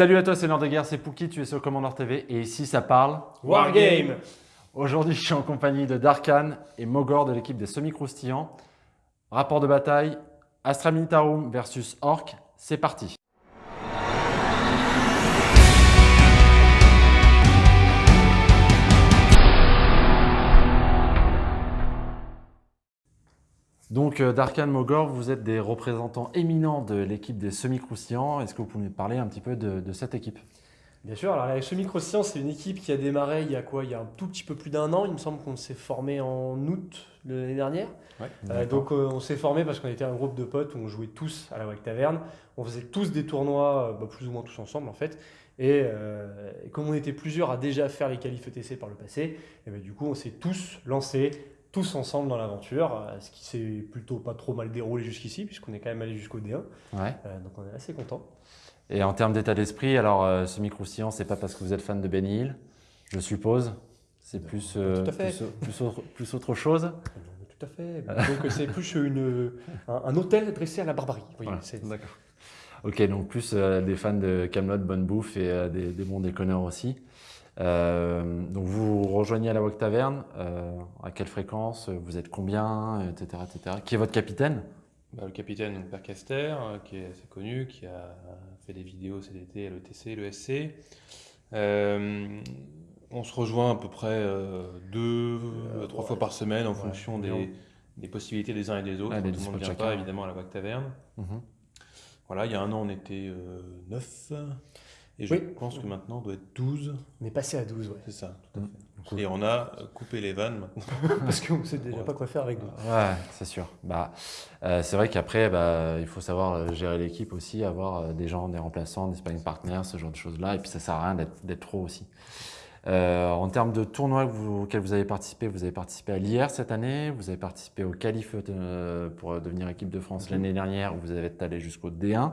Salut à toi, c'est Lord de Guerre, c'est Pouki, tu es sur Commander TV et ici ça parle Wargame Aujourd'hui, je suis en compagnie de Darkan et Mogor de l'équipe des Semi-Croustillants. Rapport de bataille, Astra Militarum versus Orc, c'est parti Donc, euh, Darkan Mogor, vous êtes des représentants éminents de l'équipe des Semi-Croustillants. Est-ce que vous pouvez nous parler un petit peu de, cette équipe? Bien sûr, alors la Semi-Croustillants, c'est une équipe qui a démarré il y a quoi? Il y a un tout petit peu plus d'un an. Il me semble qu'on s'est formé en août de l'année dernière. Euh, donc, euh, on s'est formé parce qu'on était un groupe de potes où on jouait tous à la Wake Taverne. On faisait tous des tournois, bah, plus ou moins tous ensemble en fait. Et, comme on était plusieurs à déjà faire les qualifs ETC par le passé, et eh ben, du coup, on s'est tous lancés tous ensemble dans l'aventure, euh, ce qui s'est plutôt pas trop mal déroulé jusqu'ici, puisqu'on est quand même allé jusqu'au D1. Ouais. Euh, donc on est assez content. Et en termes d'état d'esprit, alors euh, ce micro ce c'est pas parce que vous êtes fan de Benny Hill, je suppose C'est plus, plus, autre, chose Tout à fait. donc c'est plus une, un, hôtel dressé à la barbarie. D'accord. Ok, donc plus des fans de Camelot, Bonne Bouffe et des, des, bons déconneurs aussi. Euh, donc vous rejoignez à la Wok Taverne, euh, à quelle fréquence, vous êtes combien, etc. etc. Qui est votre capitaine? Bah, Le capitaine, donc Père Caster, euh, qui est assez connu, qui a fait des vidéos CDT, l'ETC, l'ESC. on se rejoint à peu près deux, trois fois par semaine en fonction des, des, possibilités des uns et des autres. Ah, tout le monde ne vient pas évidemment à la Wok Taverne. Mhm. Voilà, il y a un an on était neuf. Et je pense que maintenant, on doit être 12. On est passé à 12, ouais. C'est ça, tout à fait. Et on a euh, coupé les vannes maintenant. Parce qu'on ne sait déjà pas quoi faire avec nous. Ouais, c'est sûr. Bah, euh, c'est vrai qu'après, bah, il faut savoir euh, gérer l'équipe aussi, avoir des gens, des remplaçants, des sparring partners, ce genre de choses-là. Et puis, ça ne sert à rien d'être trop aussi. en termes de tournois auxquels vous avez participé, vous avez participé à l'IR cette année, vous avez participé au Qualif pour devenir équipe de France mhm. l'année dernière, où vous avez allé jusqu'au D1.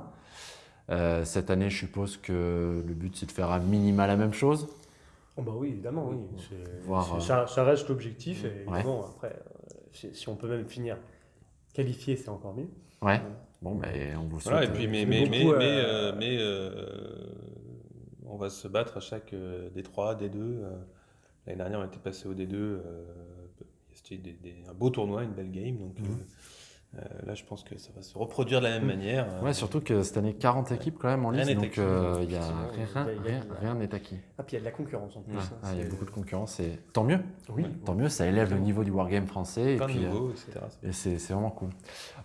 Euh, cette année, je suppose que le but, c'est de faire à minima la même chose. Oh bah oui, évidemment, oui. Euh, ça, reste l'objectif. Et évidemment, après, euh, si on peut même finir qualifié, c'est encore mieux. Ouais. Bon, mais on vous souhaite. Voilà, et puis, mais, mais, mais, mais, on va se battre à chaque D3, D2. L'année dernière, on était passé au D2. C'était un beau tournoi, une belle game. Donc, mhm. Euh, là, je pense que ça va se reproduire de la même mm. manière. Ouais, surtout que cette année, 40 équipes quand même en ligne, donc euh, il y a rien n'est acquis. Ah, puis il y a de la concurrence en plus. Hein, il y a beaucoup de concurrence et tant mieux. Oui. Tant mieux, ça élève le niveau du wargame français. et puis, niveau, etc. Et c'est vraiment cool.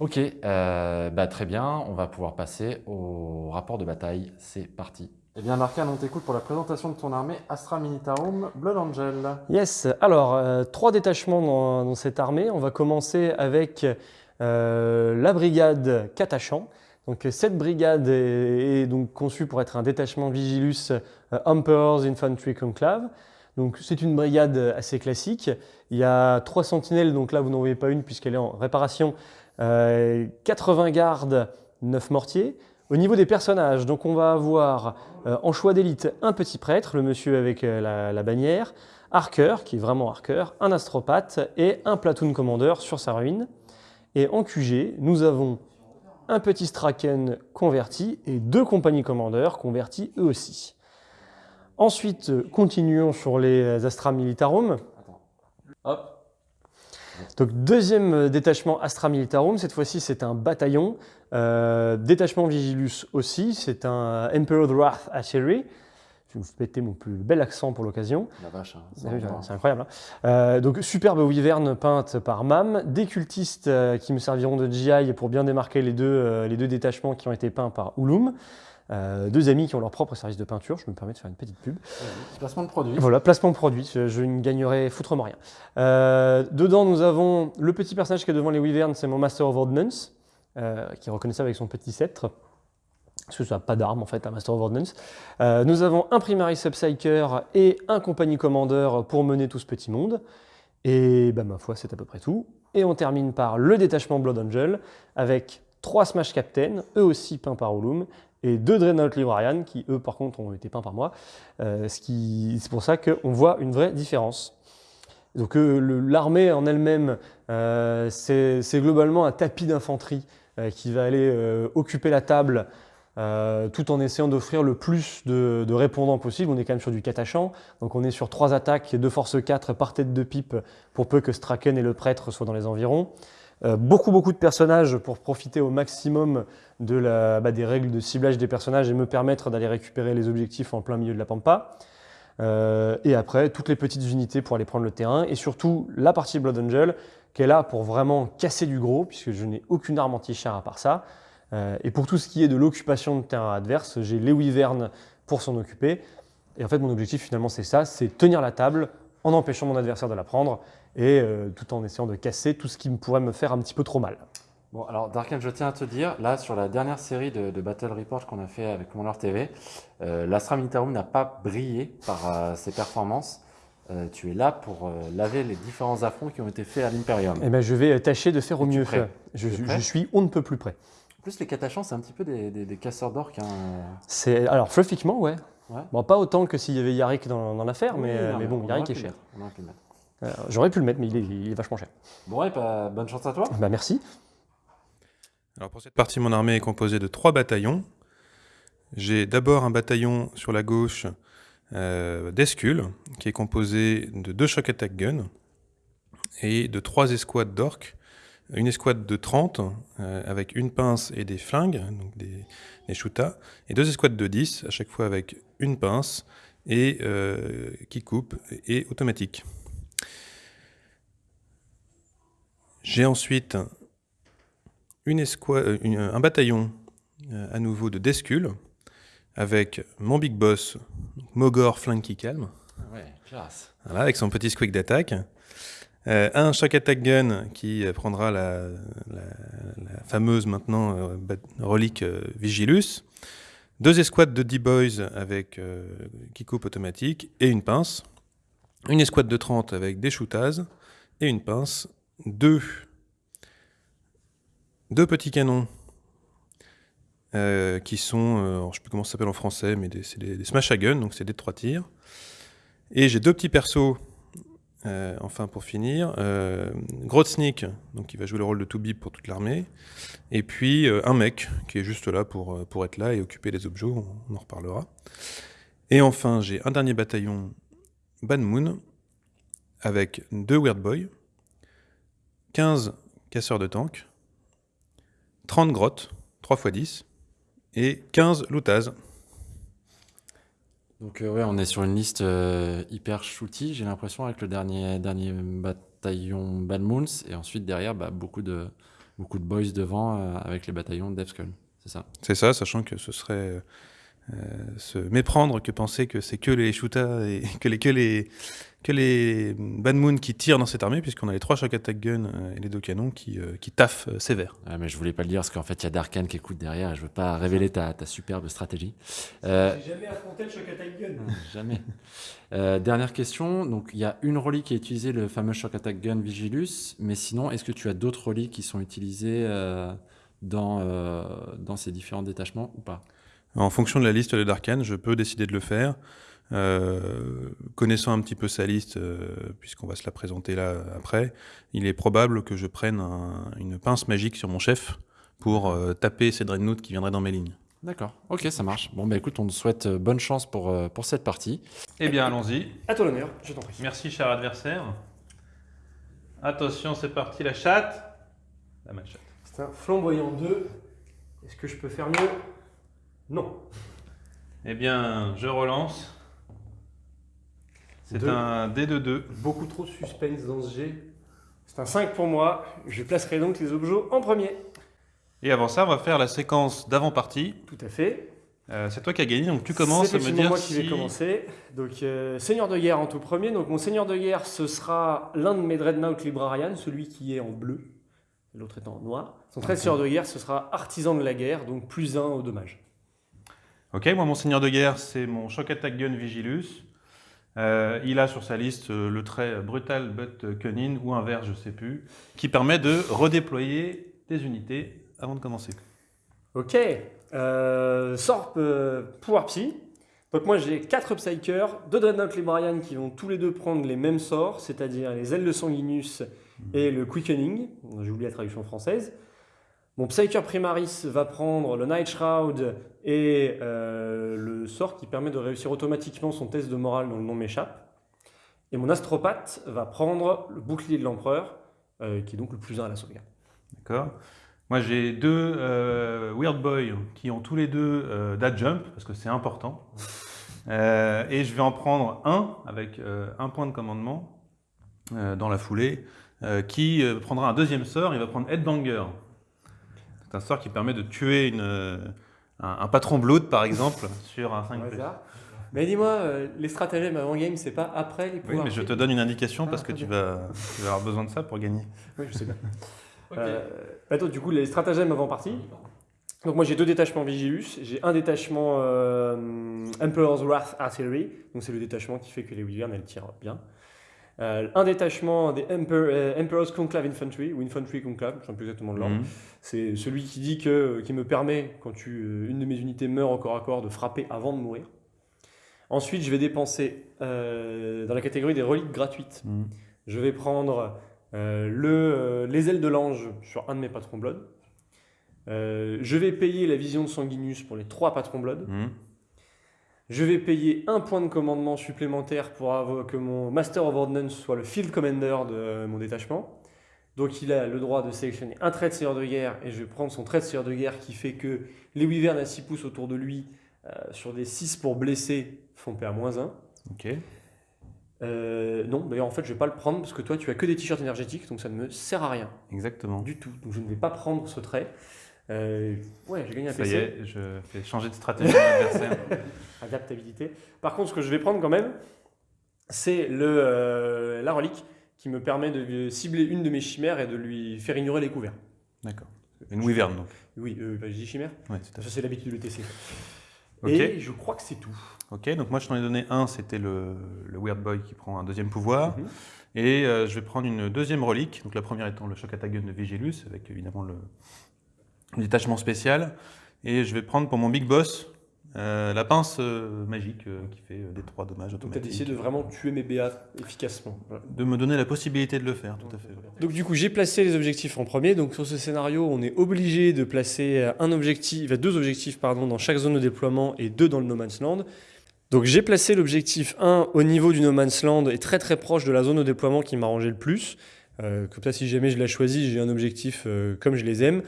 Ok, euh, bah, très bien, on va pouvoir passer au rapport de bataille. C'est parti. Eh bien, Larkan, on t'écoute pour la présentation de ton armée Astra Militarum Blood Angel. Yes, alors, trois détachements dans, dans, cette armée. On va commencer avec euh, la brigade Katachan. Donc, cette brigade est, donc conçue pour être un détachement Vigilus euh, Emperor's Infantry Conclave. Donc, c'est une brigade assez classique. Il y a trois sentinelles, donc là, vous n'en voyez pas une puisqu'elle est en réparation. 80 euh, gardes, 9 mortiers. Au niveau des personnages, donc on va avoir en choix d'élite un petit prêtre, le monsieur avec la, bannière, Harker, qui est vraiment Harker, un astropathe et un platoon commander sur sa ruine. Et en QG, nous avons un petit Straken converti et deux compagnies commandeurs convertis eux aussi. Ensuite, continuons sur les Astra Militarum. Hop. Donc deuxième détachement Astra Militarum, cette fois-ci c'est un bataillon. Euh, détachement Vigilus aussi, c'est un Emperor Wrath Archery. Je vais vous péter mon plus bel accent pour l'occasion. La vache, hein, c'est incroyable. Hein. Euh, donc superbe wyvern peinte par MAM, des cultistes euh, qui me serviront de GI pour bien démarquer les deux, euh, les deux détachements qui ont été peints par Ulum. deux amis qui ont leur propre service de peinture, je me permets de faire une petite pub. Placement de produit. Voilà, placement de produit, je, ne gagnerai foutrement rien. dedans, nous avons le petit personnage qui est devant les wyverns, c'est mon Master of Ordnance, qui est reconnaissable avec son petit sceptre parce que ça n'a pas d'armes en fait, un Master of Ordnance. Euh, nous avons un Primary Subpsyker et un Compagnie Commander pour mener tout ce petit monde. Et bah, ma foi, c'est à peu près tout. Et on termine par le détachement Blood Angel, avec trois Smash Captain, eux aussi peints par Olum, et deux Dreadnought Librarian, qui eux par contre ont été peints par moi. Euh, c'est pour ça qu'on voit une vraie différence. Donc euh, l'armée en elle-même, c'est globalement un tapis d'infanterie qui va aller occuper la table euh, tout en essayant d'offrir le plus de, répondants possible. On est quand même sur du catachant, donc on est sur trois attaques de force 4 par tête de pipe pour peu que Straken et le prêtre soient dans les environs. Euh, beaucoup beaucoup de personnages pour profiter au maximum de la, bah, des règles de ciblage des personnages et me permettre d'aller récupérer les objectifs en plein milieu de la pampa. Euh, et après, toutes les petites unités pour aller prendre le terrain. Et surtout, la partie Blood Angel, qui est là pour vraiment casser du gros, puisque je n'ai aucune arme anti-char à part ça. Euh, et pour tout ce qui est de l'occupation de terrain adverse, j'ai les Wyvern pour s'en occuper. Et en fait, mon objectif finalement, c'est ça, c'est tenir la table en empêchant mon adversaire de la prendre et euh, tout en essayant de casser tout ce qui pourrait me faire un petit peu trop mal. Bon, alors Darken, je tiens à te dire, là, sur la dernière série de, Battle Report qu'on a fait avec Commander TV, euh, l'Astra Militarum n'a pas brillé par ses performances. tu es là pour laver les différents affronts qui ont été faits à l'Imperium. Eh ben, je vais tâcher de faire au mieux. Je, je, suis on ne peut plus près. En plus, les catachans, c'est un petit peu des, casseurs d'orques. Hein. C'est alors fluffiquement, ouais. Bon, pas autant que s'il y avait Yarik dans, l'affaire, mais, mais bon, Yarik est cher. Euh, j'aurais pu le mettre, mais il est, vachement cher. Bon, et bah, bonne chance à toi. Bah, merci. Alors pour cette partie, mon armée est composée de trois bataillons. J'ai d'abord un bataillon sur la gauche euh, d'Escule, qui est composé de deux shock attack guns et de trois escouades d'orques une escouade de 30 euh, avec une pince et des flingues, donc des, des et deux escouades de 10, à chaque fois avec une pince et euh, qui coupe et automatique. J'ai ensuite une escouade, euh, un bataillon à nouveau de Descule avec mon big boss, Mogor Flingue qui calme. Ouais, voilà, avec son petit squeak d'attaque. Euh, un shock attack gun qui euh, prendra la, fameuse maintenant euh, relique Vigilus. Deux escouades de D-Boys avec qui coupe automatique et une pince. Une escouade de 30 avec des shootaz et une pince. Deux, deux petits canons qui sont, je ne sais plus comment ça s'appelle en français, mais c'est des, des, smash à gun, donc c'est des trois tirs. Et j'ai deux petits persos euh, enfin, pour finir, euh, Grotznik, donc qui va jouer le rôle de Toubib pour toute l'armée, et puis euh, un mec qui est juste là pour, euh, être là et occuper les objets, on, en reparlera. Et enfin, j'ai un dernier bataillon Ban Moon, avec deux Weird Boy, 15 casseurs de tanks, 30 grottes, 3 x 10, et 15 loutazes. Donc euh, ouais, on est sur une liste euh, hyper shooty, j'ai l'impression, avec le dernier, dernier bataillon Bad Moons, et ensuite derrière, bah, beaucoup, de, beaucoup de boys devant euh, avec les bataillons de Skull. C'est ça C'est ça, sachant que ce serait se méprendre que penser que c'est que les shootas et que les, que les, que les Bad Moon qui tirent dans cette armée, puisqu'on a les trois shock attack guns euh, et les deux canons qui, euh, qui taffent euh, sévère. Ah, mais je voulais pas le dire parce qu'en fait il y a Darkan qui écoute derrière et je veux pas révéler ta, ta superbe stratégie. Euh, J'ai jamais affronté le shock attack gun. jamais. dernière question, donc il y a une relique qui est utilisée, le fameux shock attack gun Vigilus, mais sinon est-ce que tu as d'autres reliques qui sont utilisées dans, dans ces différents détachements ou pas? En fonction de la liste de Darkan, je peux décider de le faire. Euh, connaissant un petit peu sa liste, euh, puisqu'on va se la présenter là après, il est probable que je prenne une pince magique sur mon chef pour euh, taper ces dreadnoughts qui viendraient dans mes lignes. D'accord, ok, ça marche. Bon, bah écoute, on te souhaite bonne chance pour, pour cette partie. Eh bien, allons-y. À toi l'honneur, je t'en prie. Merci, cher adversaire. Attention, c'est parti, la chatte. La chatte. C'est un flamboyant 2. Est-ce que je peux faire mieux? Non. Eh bien, je relance. C'est un D de 2. Beaucoup trop de suspense dans ce G. C'est un 5 pour moi. Je placerai donc les objets en premier. Et avant ça, on va faire la séquence d'avant-partie. Tout à fait. Euh, c'est toi qui as gagné, donc tu commences à me dire moi qui vais commencer. Donc, euh, Seigneur de guerre en tout premier. Donc, mon Seigneur de guerre, ce sera l'un de mes Dreadnought Librarian, celui qui est en bleu, l'autre est en noir. Son trait Seigneur de guerre, ce sera Artisan de la guerre, donc plus 1 au dommage. Ok, moi, mon Seigneur de guerre, c'est mon Shock Attack Gun Vigilus. Euh, il a sur sa liste euh, le trait brutal but cunning ou inverse, je ne sais plus, qui permet de redéployer des unités avant de commencer. Ok, euh, sort euh, pouvoir psy. Donc moi j'ai 4 Psykers, 2 Dreadnought Librarian qui vont tous les deux prendre les mêmes sorts, c'est-à-dire les ailes de Sanguinus et le Quickening, j'ai oublié la traduction française. Mon Psyker Primaris va prendre le Night Shroud et euh, le sort qui permet de réussir automatiquement son test de morale dont le nom m'échappe. Et mon Astropathe va prendre le bouclier de l'Empereur, euh, qui est donc le plus 1 à la sauvegarde. D'accord. Moi, j'ai deux euh, Weird Boy qui ont tous les deux that jump, parce que c'est important. Et je vais en prendre un avec un point de commandement dans la foulée, qui prendra un deuxième sort. Il va prendre Headbanger. C'est un sort qui permet de tuer une, euh, un, un patron blood, par exemple, sur un 5 Au hasard. Mais dis-moi, euh, les stratagèmes avant game, c'est pas après les Oui, pouvoirs mais je te donne une indication Ah, parce que tu vas, tu vas avoir besoin de ça pour gagner. Oui, je sais bien. Euh, attends, du coup, les stratagèmes avant partie. Donc moi j'ai deux détachements Vigilus, j'ai un détachement euh, Emperor's Wrath Artillery, donc c'est le détachement qui fait que les Wyvern elles tirent bien. Euh, un détachement des Emperor, euh, Emperor's Conclave Infantry, ou Infantry Conclave, je ne sais plus exactement le nom. Mhm. C'est celui qui dit que, qui me permet, quand tu, euh, une de mes unités meurt au corps à corps, de frapper avant de mourir. Ensuite, je vais dépenser euh, dans la catégorie des reliques gratuites. Mhm. Je vais prendre euh, le, euh, les ailes de l'ange sur un de mes patrons Blood. Euh, je vais payer la vision de Sanguinius pour les trois patrons Blood. Mhm. Je vais payer un point de commandement supplémentaire pour avoir que mon Master of Ordnance soit le Field Commander de euh, mon détachement. Donc il a le droit de sélectionner un trait de seigneur de guerre et je vais prendre son trait de seigneur de guerre qui fait que les wyverns à 6 pouces autour de lui euh, sur des 6 pour blesser font PA-1. Ok. Euh, non, d'ailleurs en fait je vais pas le prendre parce que toi tu as que des t-shirts énergétiques donc ça ne me sert à rien Exactement. du tout. Donc je ne vais pas prendre ce trait. Euh, ouais, j'ai gagné un Ça y PC. est, je fais changer de stratégie. Adaptabilité. Par contre, ce que je vais prendre quand même, c'est le, euh, la relique qui me permet de cibler une de mes chimères et de lui faire ignorer les couverts. D'accord. Une wyvern donc. Oui, euh, bah, je dis chimère. Ouais, Ça, c'est l'habitude de TC. Ok. Et je crois que c'est tout. Ok, donc moi je t'en ai donné un, c'était le, le Weird Boy qui prend un deuxième pouvoir. Mhm. Et euh, je vais prendre une deuxième relique, donc la première étant le Shock Attack Gun de Vigilus, avec évidemment le détachement spécial. Et je vais prendre pour mon Big Boss euh, la pince euh, magique euh, qui fait des trois dommages Donc tu as automatiques. décidé de vraiment tuer mes BA efficacement. Voilà. De me donner la possibilité de le faire, tout à fait. Donc du coup, j'ai placé les objectifs en premier. Donc sur ce scénario, on est obligé de placer un objectif, deux objectifs pardon, dans chaque zone de déploiement et deux dans le No Man's Land. Donc j'ai placé l'objectif 1 au niveau du No Man's Land et très très proche de la zone de déploiement qui m'arrangeait le plus. Comme ça, si jamais je la choisis, j'ai un objectif comme je les aime.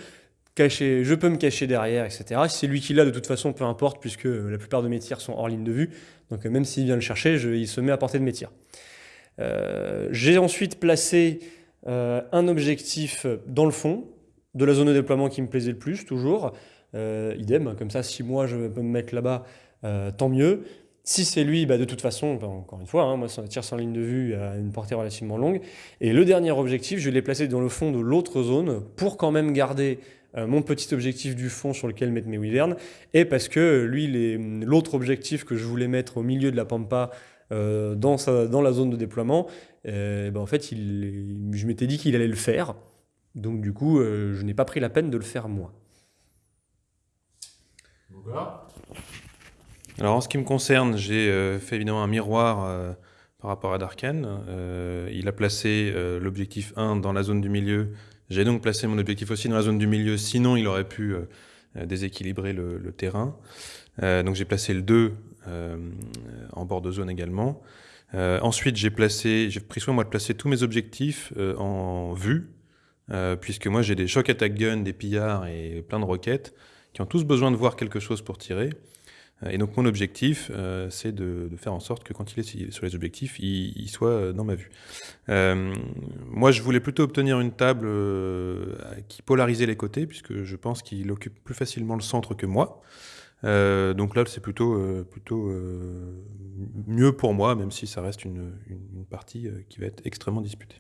Je peux me cacher derrière, etc. Si c'est lui qui l'a, de toute façon, peu importe, puisque euh, la plupart de mes tirs sont hors ligne de vue. Donc euh, même s'il vient le chercher, il se met à portée de mes tirs. Euh, j'ai ensuite placé un objectif dans le fond de la zone de déploiement qui me plaisait le plus, toujours. Idem, comme ça, si moi je peux me mettre là-bas, tant mieux. Si c'est lui, bah, de toute façon, bah, encore une fois, hein, moi, ça tire sans ligne de vue à une portée relativement longue. Et le dernier objectif, je l'ai placé dans le fond de l'autre zone pour quand même garder mon petit objectif du fond sur lequel mettre mes wyverns. Et parce que lui, les- l'autre objectif que je voulais mettre au milieu de la pampa euh, dans, sa- dans la zone de déploiement, euh, bah, en fait, il- je m'étais dit qu'il allait le faire. Donc du coup, euh, je n'ai pas pris la peine de le faire moi. Alors en ce qui me concerne, j'ai euh, fait évidemment un miroir euh, par rapport à Darken. Euh, il a placé euh, l'objectif 1 dans la zone du milieu. J'ai donc placé mon objectif aussi dans la zone du milieu, sinon il aurait pu euh, euh, déséquilibrer le, le terrain. Euh, donc j'ai placé le 2 euh, en bord de zone également. Euh, ensuite, j'ai placé, j'ai pris soin moi de placer tous mes objectifs en vue, puisque moi j'ai des shock attack guns, des pillards et plein de roquettes qui ont tous besoin de voir quelque chose pour tirer. Et donc mon objectif, euh, c'est de, faire en sorte que quand il est sur les objectifs, il, soit dans ma vue. Euh, moi, je voulais plutôt obtenir une table euh, qui polarisait les côtés, puisque je pense qu'il occupe plus facilement le centre que moi. Donc là, c'est plutôt, plutôt mieux pour moi, même si ça reste une, une- partie qui va être extrêmement disputée.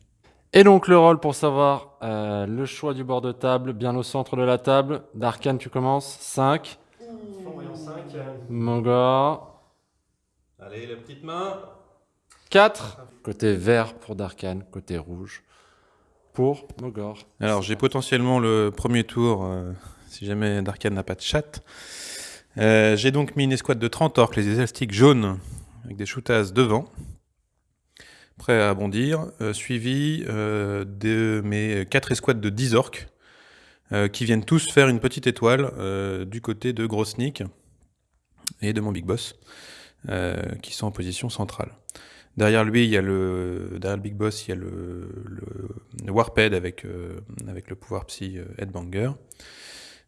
Et donc le rôle pour savoir le choix du bord de table, bien au centre de la table. Darkan, tu commences. 5. Mogor. Allez, la petite main 4. Côté vert pour Darkan, côté rouge pour Mogor. Alors, j'ai potentiellement le premier tour, euh, si jamais Darkan n'a pas de chat. Euh, j'ai donc mis une escouade de 30 orques, les élastiques jaunes, avec des shootas devant, prêts à bondir, euh, suivi euh, de mes 4 escouades de 10 orques, qui viennent tous faire une petite étoile du côté de Grossnick et de mon Big Boss, qui sont en position centrale. Derrière lui, il y a le, derrière le Big Boss, il y a le, Warped avec, euh, avec le pouvoir psy euh, Headbanger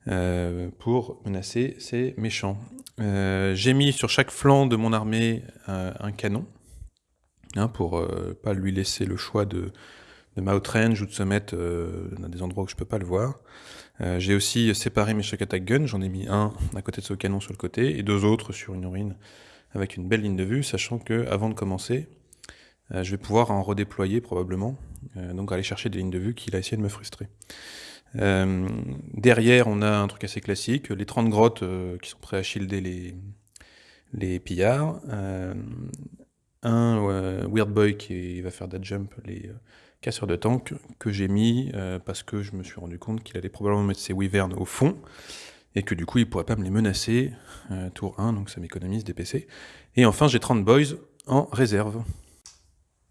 euh, pour menacer ces méchants. J'ai mis sur chaque flanc de mon armée un canon hein, pour pas lui laisser le choix de, de outrange ou de se mettre dans des endroits où je peux pas le voir. J'ai aussi séparé mes shock attack guns, j'en ai mis un à côté de ce canon sur le côté et deux autres sur une urine avec une belle ligne de vue, sachant que avant de commencer, euh, je vais pouvoir en redéployer probablement, euh, donc aller chercher des lignes de vue qu'il a essayé de me frustrer. Euh, derrière, on a un truc assez classique, les 30 grottes qui sont prêts à shielder les, les pillards, un Weird Boy qui va faire that jump les casseurs de tank que j'ai mis parce que je me suis rendu compte qu'il allait probablement mettre ses wyverns au fond et que du coup il pourrait pas me les menacer tour 1 donc ça m'économise des PC et enfin j'ai 30 boys en réserve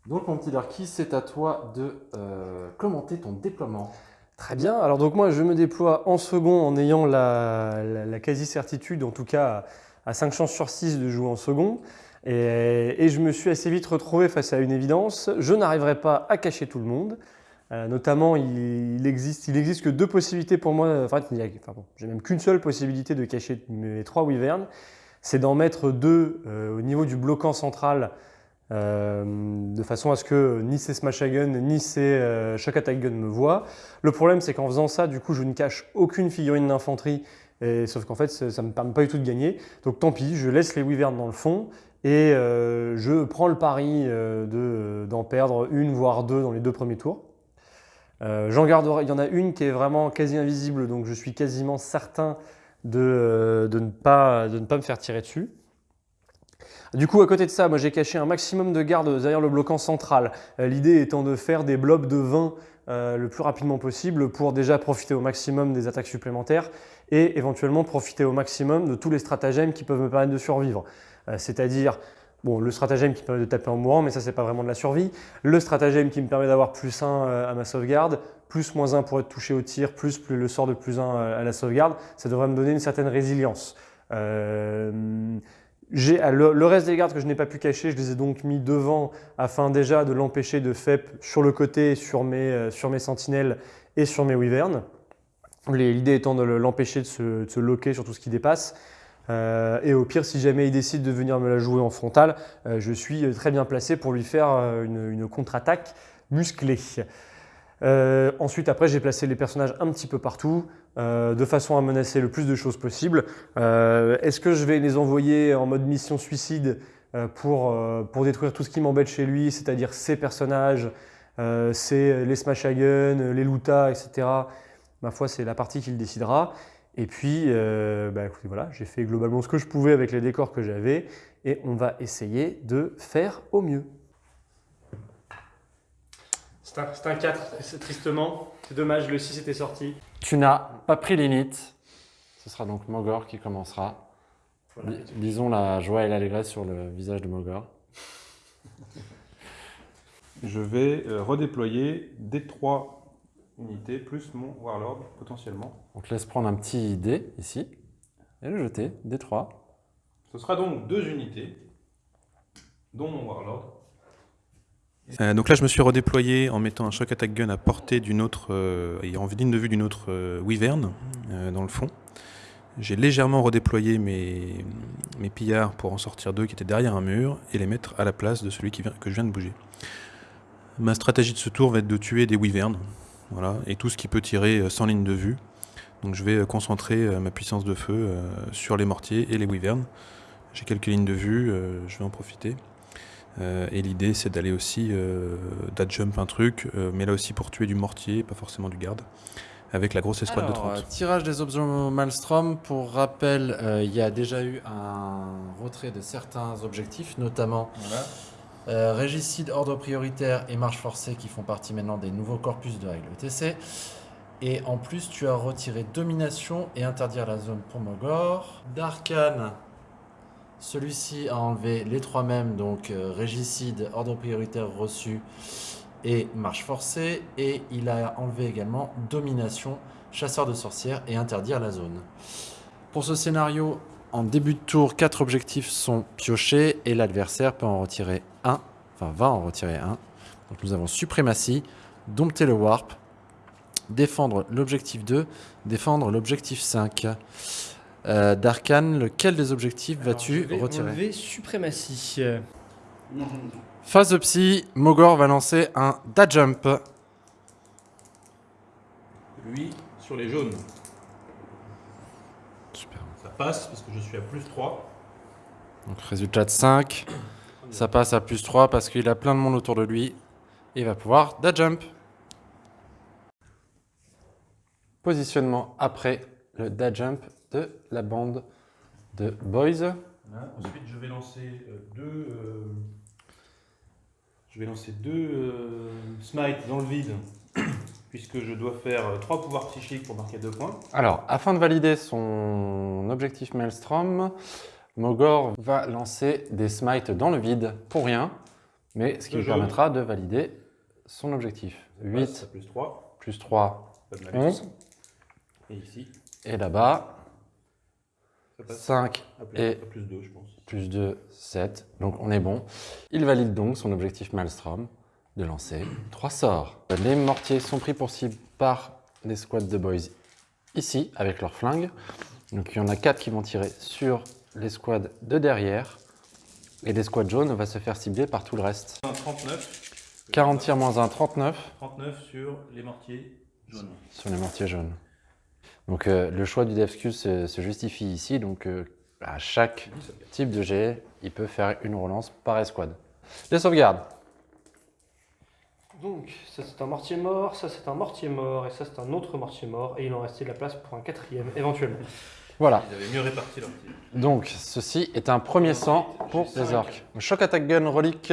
donc mon petit Darky, c'est à toi de euh, commenter ton déploiement. Très bien, alors donc moi je me déploie en second en ayant la, quasi-certitude, en tout cas à 5 chances sur 6 de jouer en second. Et, je me suis assez vite retrouvé face à une évidence, je n'arriverai pas à cacher tout le monde. Euh, notamment, il, existe, il existe que deux possibilités pour moi, enfin, enfin j'ai même qu'une seule possibilité de cacher mes trois wyverns, c'est d'en mettre deux euh, au niveau du bloquant central euh, de façon à ce que ni ces Smash Gun ni ces Shock Attack Gun me voient. Le problème c'est qu'en faisant ça, du coup je ne cache aucune figurine d'infanterie, sauf qu'en fait ça ne me permet pas du tout de gagner. Donc tant pis, je laisse les Wyverns dans le fond et euh, je prends le pari d'en perdre une voire deux dans les deux premiers tours. J'en garderai, il y en a une qui est vraiment quasi invisible, donc je suis quasiment certain de, ne, pas, me faire tirer dessus. Du coup, à côté de ça, moi j'ai caché un maximum de gardes derrière le bloquant central. Euh, l'idée étant de faire des blobs de 20 euh, le plus rapidement possible pour déjà profiter au maximum des attaques supplémentaires et éventuellement profiter au maximum de tous les stratagèmes qui peuvent me permettre de survivre. Euh, c'est-à-dire Bon, le stratagème qui permet de taper en mourant, mais ça, c'est pas vraiment de la survie. Le stratagème qui me permet d'avoir plus 1 à ma sauvegarde, plus moins 1 pour être touché au tir, plus, plus le sort de plus 1 à la sauvegarde, ça devrait me donner une certaine résilience. Ah, le, reste des gardes que je n'ai pas pu cacher, je les ai donc mis devant afin déjà de l'empêcher de FEP sur le côté, sur mes, euh, sur mes sentinelles et sur mes wyverns. L'idée étant de l'empêcher de, se, loquer sur tout ce qui dépasse. Euh, et au pire, si jamais il décide de venir me la jouer en frontal, euh, je suis très bien placé pour lui faire une, une contre-attaque musclée. ensuite, après, j'ai placé les personnages un petit peu partout. Euh, de façon à menacer le plus de choses possible. Euh, est-ce que je vais les envoyer en mode mission suicide euh, pour, détruire tout ce qui m'embête chez lui, c'est-à-dire ses personnages, les smash les loota, etc. Ma foi, c'est la partie qu'il décidera. Et puis, euh, bah, écoutez, voilà, j'ai fait globalement ce que je pouvais avec les décors que j'avais et on va essayer de faire au mieux. C'est un, un, 4, tristement. C'est dommage, le 6 était sorti. Tu n'as pas pris limite. Ce sera donc Mogor qui commencera. Lisons la joie et l'allégresse sur le visage de Mogor. Je vais euh, redéployer D3 unité plus mon Warlord potentiellement. Donc laisse prendre un petit dé ici et le jeter, dé 3. Ce sera donc deux unités, dont mon Warlord. Euh, donc là, je me suis redéployé en mettant un choc attack gun à portée d'une autre, euh, et en ligne de vue d'une autre euh, Wyvern, euh, dans le fond. J'ai légèrement redéployé mes, mes pillards pour en sortir deux qui étaient derrière un mur et les mettre à la place de celui qui vient, que je viens de bouger. Ma stratégie de ce tour va être de tuer des Wyverns, voilà, et tout ce qui peut tirer sans ligne de vue. Donc je vais concentrer ma puissance de feu sur les mortiers et les Wyverns. J'ai quelques lignes de vue, je vais en profiter. Euh, et l'idée, c'est d'aller aussi euh, jump un truc, euh, mais là aussi pour tuer du mortier, pas forcément du garde, avec la grosse escouade de 30. Euh, tirage des objets Malmstrom. Pour rappel, il y a déjà eu un retrait de certains objectifs, notamment Régicide, Ordre prioritaire et Marche forcée qui font partie maintenant des nouveaux corpus de règles ETC. Et en plus, tu as retiré Domination et Interdire la zone pour Mogor. Darkan, celui-ci a enlevé les trois mêmes, donc euh, régicide, ordre prioritaire reçu et marche forcée. Et il a enlevé également domination, chasseur de sorcières et interdire la zone. Pour ce scénario, en début de tour, quatre objectifs sont piochés et l'adversaire peut en retirer un, enfin va en retirer un. Donc nous avons suprématie, dompter le warp, défendre l'objectif 2, défendre l'objectif 5. Euh, Darkan, lequel des objectifs vas-tu retirer enlever suprématie. Phase de psy, Mogor va lancer un da jump. Lui, sur les jaunes, passe parce que je suis à plus 3. Donc résultat de 5. Ça passe à plus 3 parce qu'il a plein de monde autour de lui. Il va pouvoir da jump. Positionnement après le da jump de la bande de boys. Voilà. Ensuite, je vais lancer euh, deux. euh, je vais lancer deux euh, smites dans le vide, puisque je dois faire euh, trois pouvoirs psychiques pour marquer deux points. Alors, afin de valider son objectif Maelstrom, Mogor va lancer des smites dans le vide pour rien, mais ce qui Le lui permettra de valider son objectif. Ça passe 8 à plus 3. plus 3, Pas de malus. 11. Et ici, Et là-bas, ça passe 5 à plus, et- plus 2, je pense. plus 2, 7. Donc on est bon. Il valide donc son objectif Maelstrom de lancer 3 sorts. Les mortiers sont pris pour cible par les squads de boys ici, avec leurs flingues. Donc il y en a 4 qui vont tirer sur les squads de derrière. Et les squads jaunes va se faire cibler par tout le reste. Un 39. 40 tirs moins 1, 39 39 sur les mortiers jaunes. sur les mortiers jaunes. Donc euh, le choix du DevSQ se, se justifie ici. Donc euh, à chaque type de jet, il peut faire une relance par escouade. Les sauvegardes. Donc, ça c'est un mortier mort, ça c'est un mortier mort, et ça c'est un autre mortier mort, et il en restait de la place pour un quatrième, éventuellement. Voilà. Ils avaient mieux réparti leurs tirs. Donc ceci est un premier sang pour les orques. Choc attack gun relique.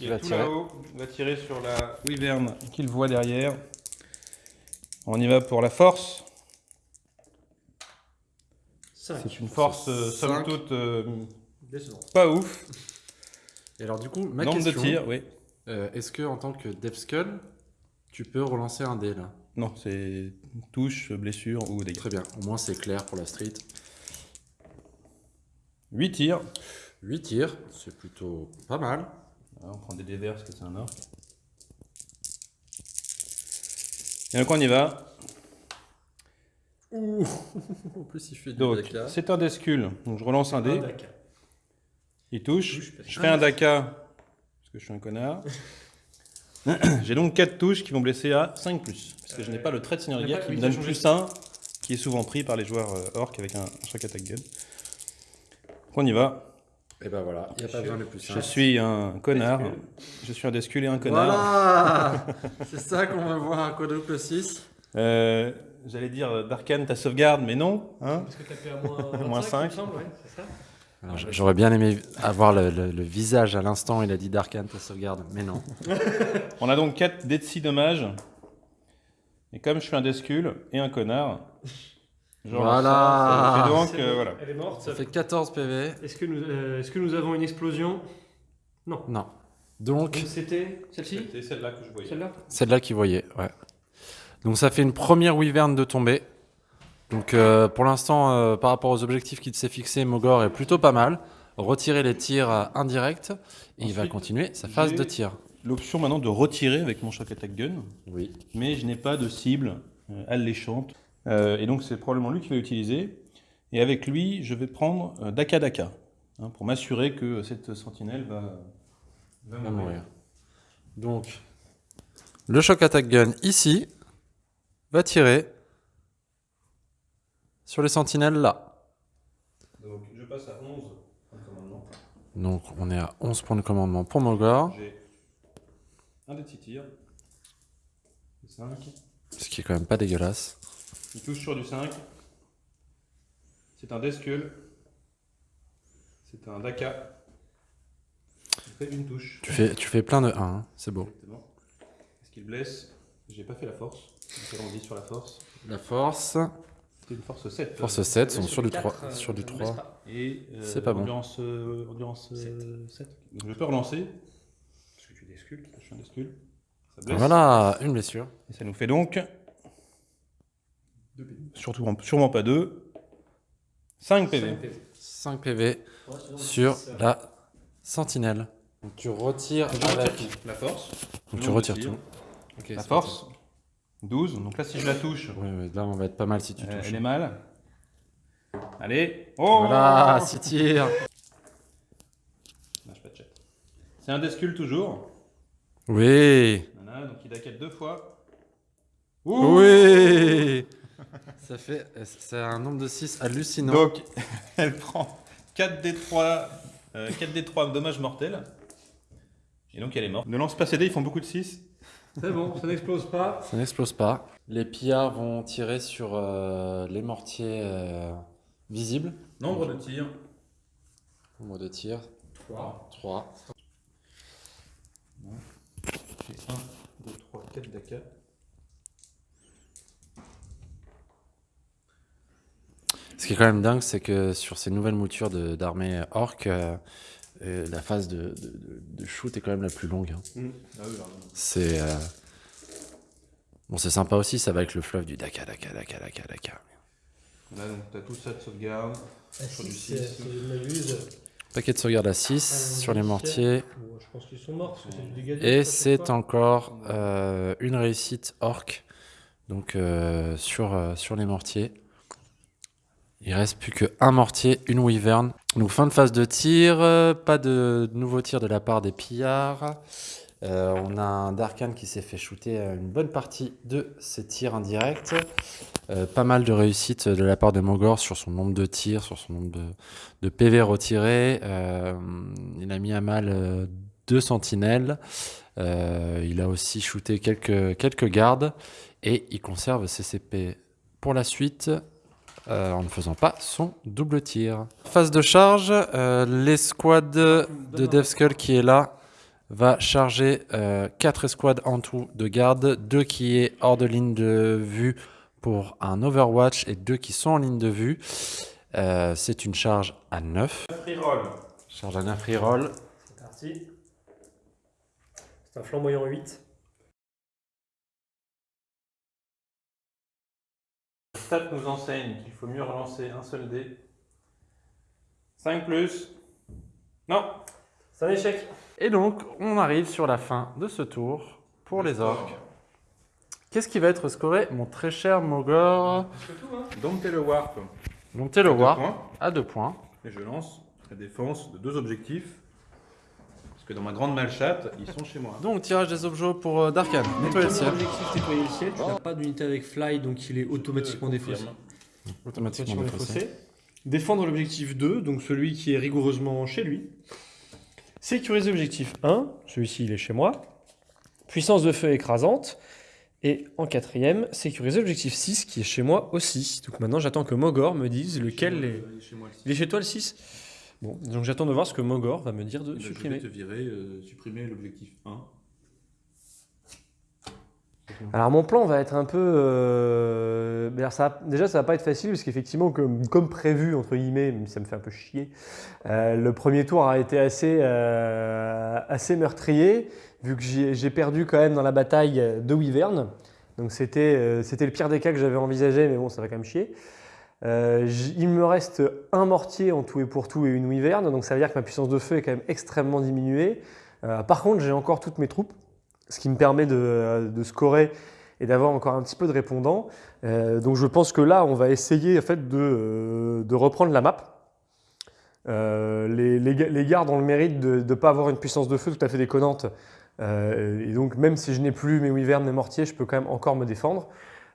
Il va tirer. Il va tirer sur la wyvern qu'il voit derrière. On y va pour la force. C'est une force, euh, somme toute, euh, pas ouf. Et alors du coup, ma Nombre de tirs, oui. Euh, est-ce que en tant que DevSkull, tu peux relancer un dé là? Non, c'est touche, blessure ou dégâts. Très bien, au moins c'est clair pour la street. 8 tirs. 8 tirs, c'est plutôt pas mal. Ah, on prend des dés verts parce que c'est un orc. Et donc on y va. En plus il fait du Donc c'est un descule. Donc je relance un dé. Il touche. Touche, Je fais un daka parce que je suis un connard. J'ai donc 4 touches qui vont blesser à 5 plus. Parce que je n'ai pas le trait de seigneur de guerre qui me donne plus 1, qui est souvent pris par les joueurs euh, orcs avec un, un shock attack gun. On y va. Et ben voilà, il n'y a pas besoin de plus. Je suis un connard. Je suis un descule et un connard. Voilà C'est ça qu'on veut voir un quadruple 6. Euh, J'allais dire euh, Darkan, ta sauvegarde, mais non. Hein Parce que t'as fait à moins, Moins 25, il me cinq. semble, ouais, c'est ça J'aurais bien aimé avoir le, le- le visage à l'instant, il a dit Darkan, ta sauvegarde, mais non. on a donc 4 dés de 6 dommages. Et comme je suis un descule et un connard, relance Voilà. ça. Donc, euh, voilà. Elle est morte. Ça fait 14 PV. Est-ce que, nous, euh, est-ce que nous avons une explosion? Non. Non. Donc, c'était celle-ci? C'était celle-là que je voyais. Celle-là? Celle-là qui voyait, ouais. Donc ça fait une première wyvern de tomber. Donc euh, pour l'instant, euh, par rapport aux objectifs qu'il s'est fixé, Mogor est plutôt pas mal. Retirer les tirs euh, indirects. Et il va Ensuite, continuer sa phase j'ai- de tir. L'option maintenant de retirer avec mon shock attack gun, Oui. mais je n'ai pas de cible euh, alléchante. Euh, et donc c'est probablement lui qui va l'utiliser. Et avec lui, je vais prendre euh, Daka Daka, hein, pour m'assurer que cette sentinelle va, va va mourir. Donc, le choc attack gun ici va tirer sur les sentinelles là. Donc je passe à 11 en commandement. Donc on est à 11 points de commandement pour Mogor, J'ai un des petits tirs. 5. ce qui est quand même pas dégueulasse. Il touche sur du 5. C'est un Deskull. C'est un Daka. Il fait une touche. Tu fais, tu fais plein de 1, hein, c'est beau. Exactement. Est-ce qu'il blesse? J'ai pas fait la force. Allons-y sur la force. La force, C'était une force 7. force 7, sont Sur du quatre, 3. euh, Sur du ça ne blesse 3. pas. Et euh, C'est pas bon. endurance, euh, endurance euh, 7. Donc je peux relancer. Parce que tu es Deskull. Je suis un Deskull. Ça blesse. Voilà, une blessure. Et ça nous fait donc Surtout, sûrement pas 2. 5 PV. 5 PV sur la sentinelle. Donc tu retires avec... La force. Donc tu retires tout. La force. 12. Donc là, si je la touche, oui, là on va être pas mal si tu euh, touches. elle est mal. Allez. Oh Voilà, 6 tirs. Lâche pas de chat. C'est un descule toujours. Oui. Voilà, donc il a deux fois. Oui. Ça fait... C'est un nombre de 6 hallucinant. Donc, elle prend 4 d 3, 4 d 3 dommages mortels. Et donc elle est morte. Ne lance pas ces dés, ils font beaucoup de 6. C'est bon, ça n'explose pas. Ça n'explose pas. Les pillards vont tirer sur euh, les mortiers euh, visibles. Nombre de tirs. Nombre de tirs. 3. 3. J'ai 1, 2, 3, 4 d'AK. Ce qui est quand même dingue, c'est que sur ces nouvelles moutures d'armée orc, euh, euh, la phase de, de- de- de shoot est quand même la plus longue. hein. Ah oui, pardon. C'est euh, bon, c'est sympa aussi, ça va avec le fleuve du Daka, Daka, Daka, Daka, Daka. Là, donc t'as tout ça de sauvegarde. Sur du six. si je m'abuse. Paquet de sauvegarde à 6 sur les mortiers. Bon, je pense qu'ils sont morts parce que c'est du dégât. Et c'est encore euh, une réussite orc, donc euh, sur, euh, sur les mortiers. Il reste plus qu'un mortier, une wyvern. Donc fin de phase de tir, euh, pas de nouveaux tirs de la part des pillards. Euh, on a un Darkan qui s'est fait shooter une bonne partie de ses tirs indirects. Euh, pas mal de réussite de la part de Mogor sur son nombre de tirs, sur son nombre de, PV retirés. Il a mis à mal deux sentinelles. Il a aussi shooté quelques, quelques gardes. Et il conserve ses CP pour la suite. Euh, en ne faisant pas son double tir. Phase de charge, euh, l'escouade de Devskull qui est là va charger 4 escouades en tout de garde, 2 qui est hors de ligne de vue pour un Overwatch et 2 qui sont en ligne de vue. Euh, c'est une charge à 9. Reroll. Charge à 9 reroll. C'est parti. C'est un flamboyant 8. Stat nous enseigne qu'il faut mieux relancer un seul dé. 5 plus. Non. C'est un échec. Et donc, on arrive sur la fin de ce tour pour les orques. Qu'est-ce qui va être scoré, mon très cher Mogor Dompter le warp. Donc, t'es le Deux war points. à 2 points. Et je lance la défense de deux objectifs. Parce que dans ma grande malchatte, ils sont chez moi. Donc, tirage des objets pour euh, Darkan. Nettoyer le ciel. Objectif nettoyer le ciel. Tu n'as pas d'unité avec fly donc il est automatiquement défaussé. Automatiquement défaussé. Défendre l'objectif 2, donc celui qui est rigoureusement chez lui. Sécuriser l'objectif 1, celui-ci il est chez moi. Puissance de feu écrasante. Et en quatrième, sécuriser l'objectif 6 qui est chez moi aussi. Donc maintenant j'attends que Mogor me dise lequel est... Il est chez toi le 6 Bon, donc j'attends de voir ce que Mogor va me dire de supprimer. te virer, euh, supprimer l'objectif 1. Alors mon plan va être un peu... euh, alors, ça, déjà ça va pas être facile parce qu'effectivement comme, comme prévu entre guillemets, ça me fait un peu chier, euh, le premier tour a été assez, euh, assez meurtrier vu que j'ai perdu quand même dans la bataille de Wyvern. Donc c'était euh, c'était le pire des cas que j'avais envisagé mais bon ça va quand même chier. Euh, il me reste un mortier en tout et pour tout et une Wyvern donc ça veut dire que ma puissance de feu est quand même extrêmement diminuée. Euh, par contre j'ai encore toutes mes troupes ce qui me permet de, scorer et d'avoir encore un petit peu de répondants. Euh, donc je pense que là, on va essayer en fait, de, reprendre la map. Les, les, ga- les gardes ont le mérite de ne pas avoir une puissance de feu tout à fait déconnante. Et donc même si je n'ai plus mes wyverns, mes mortiers, je peux quand même encore me défendre.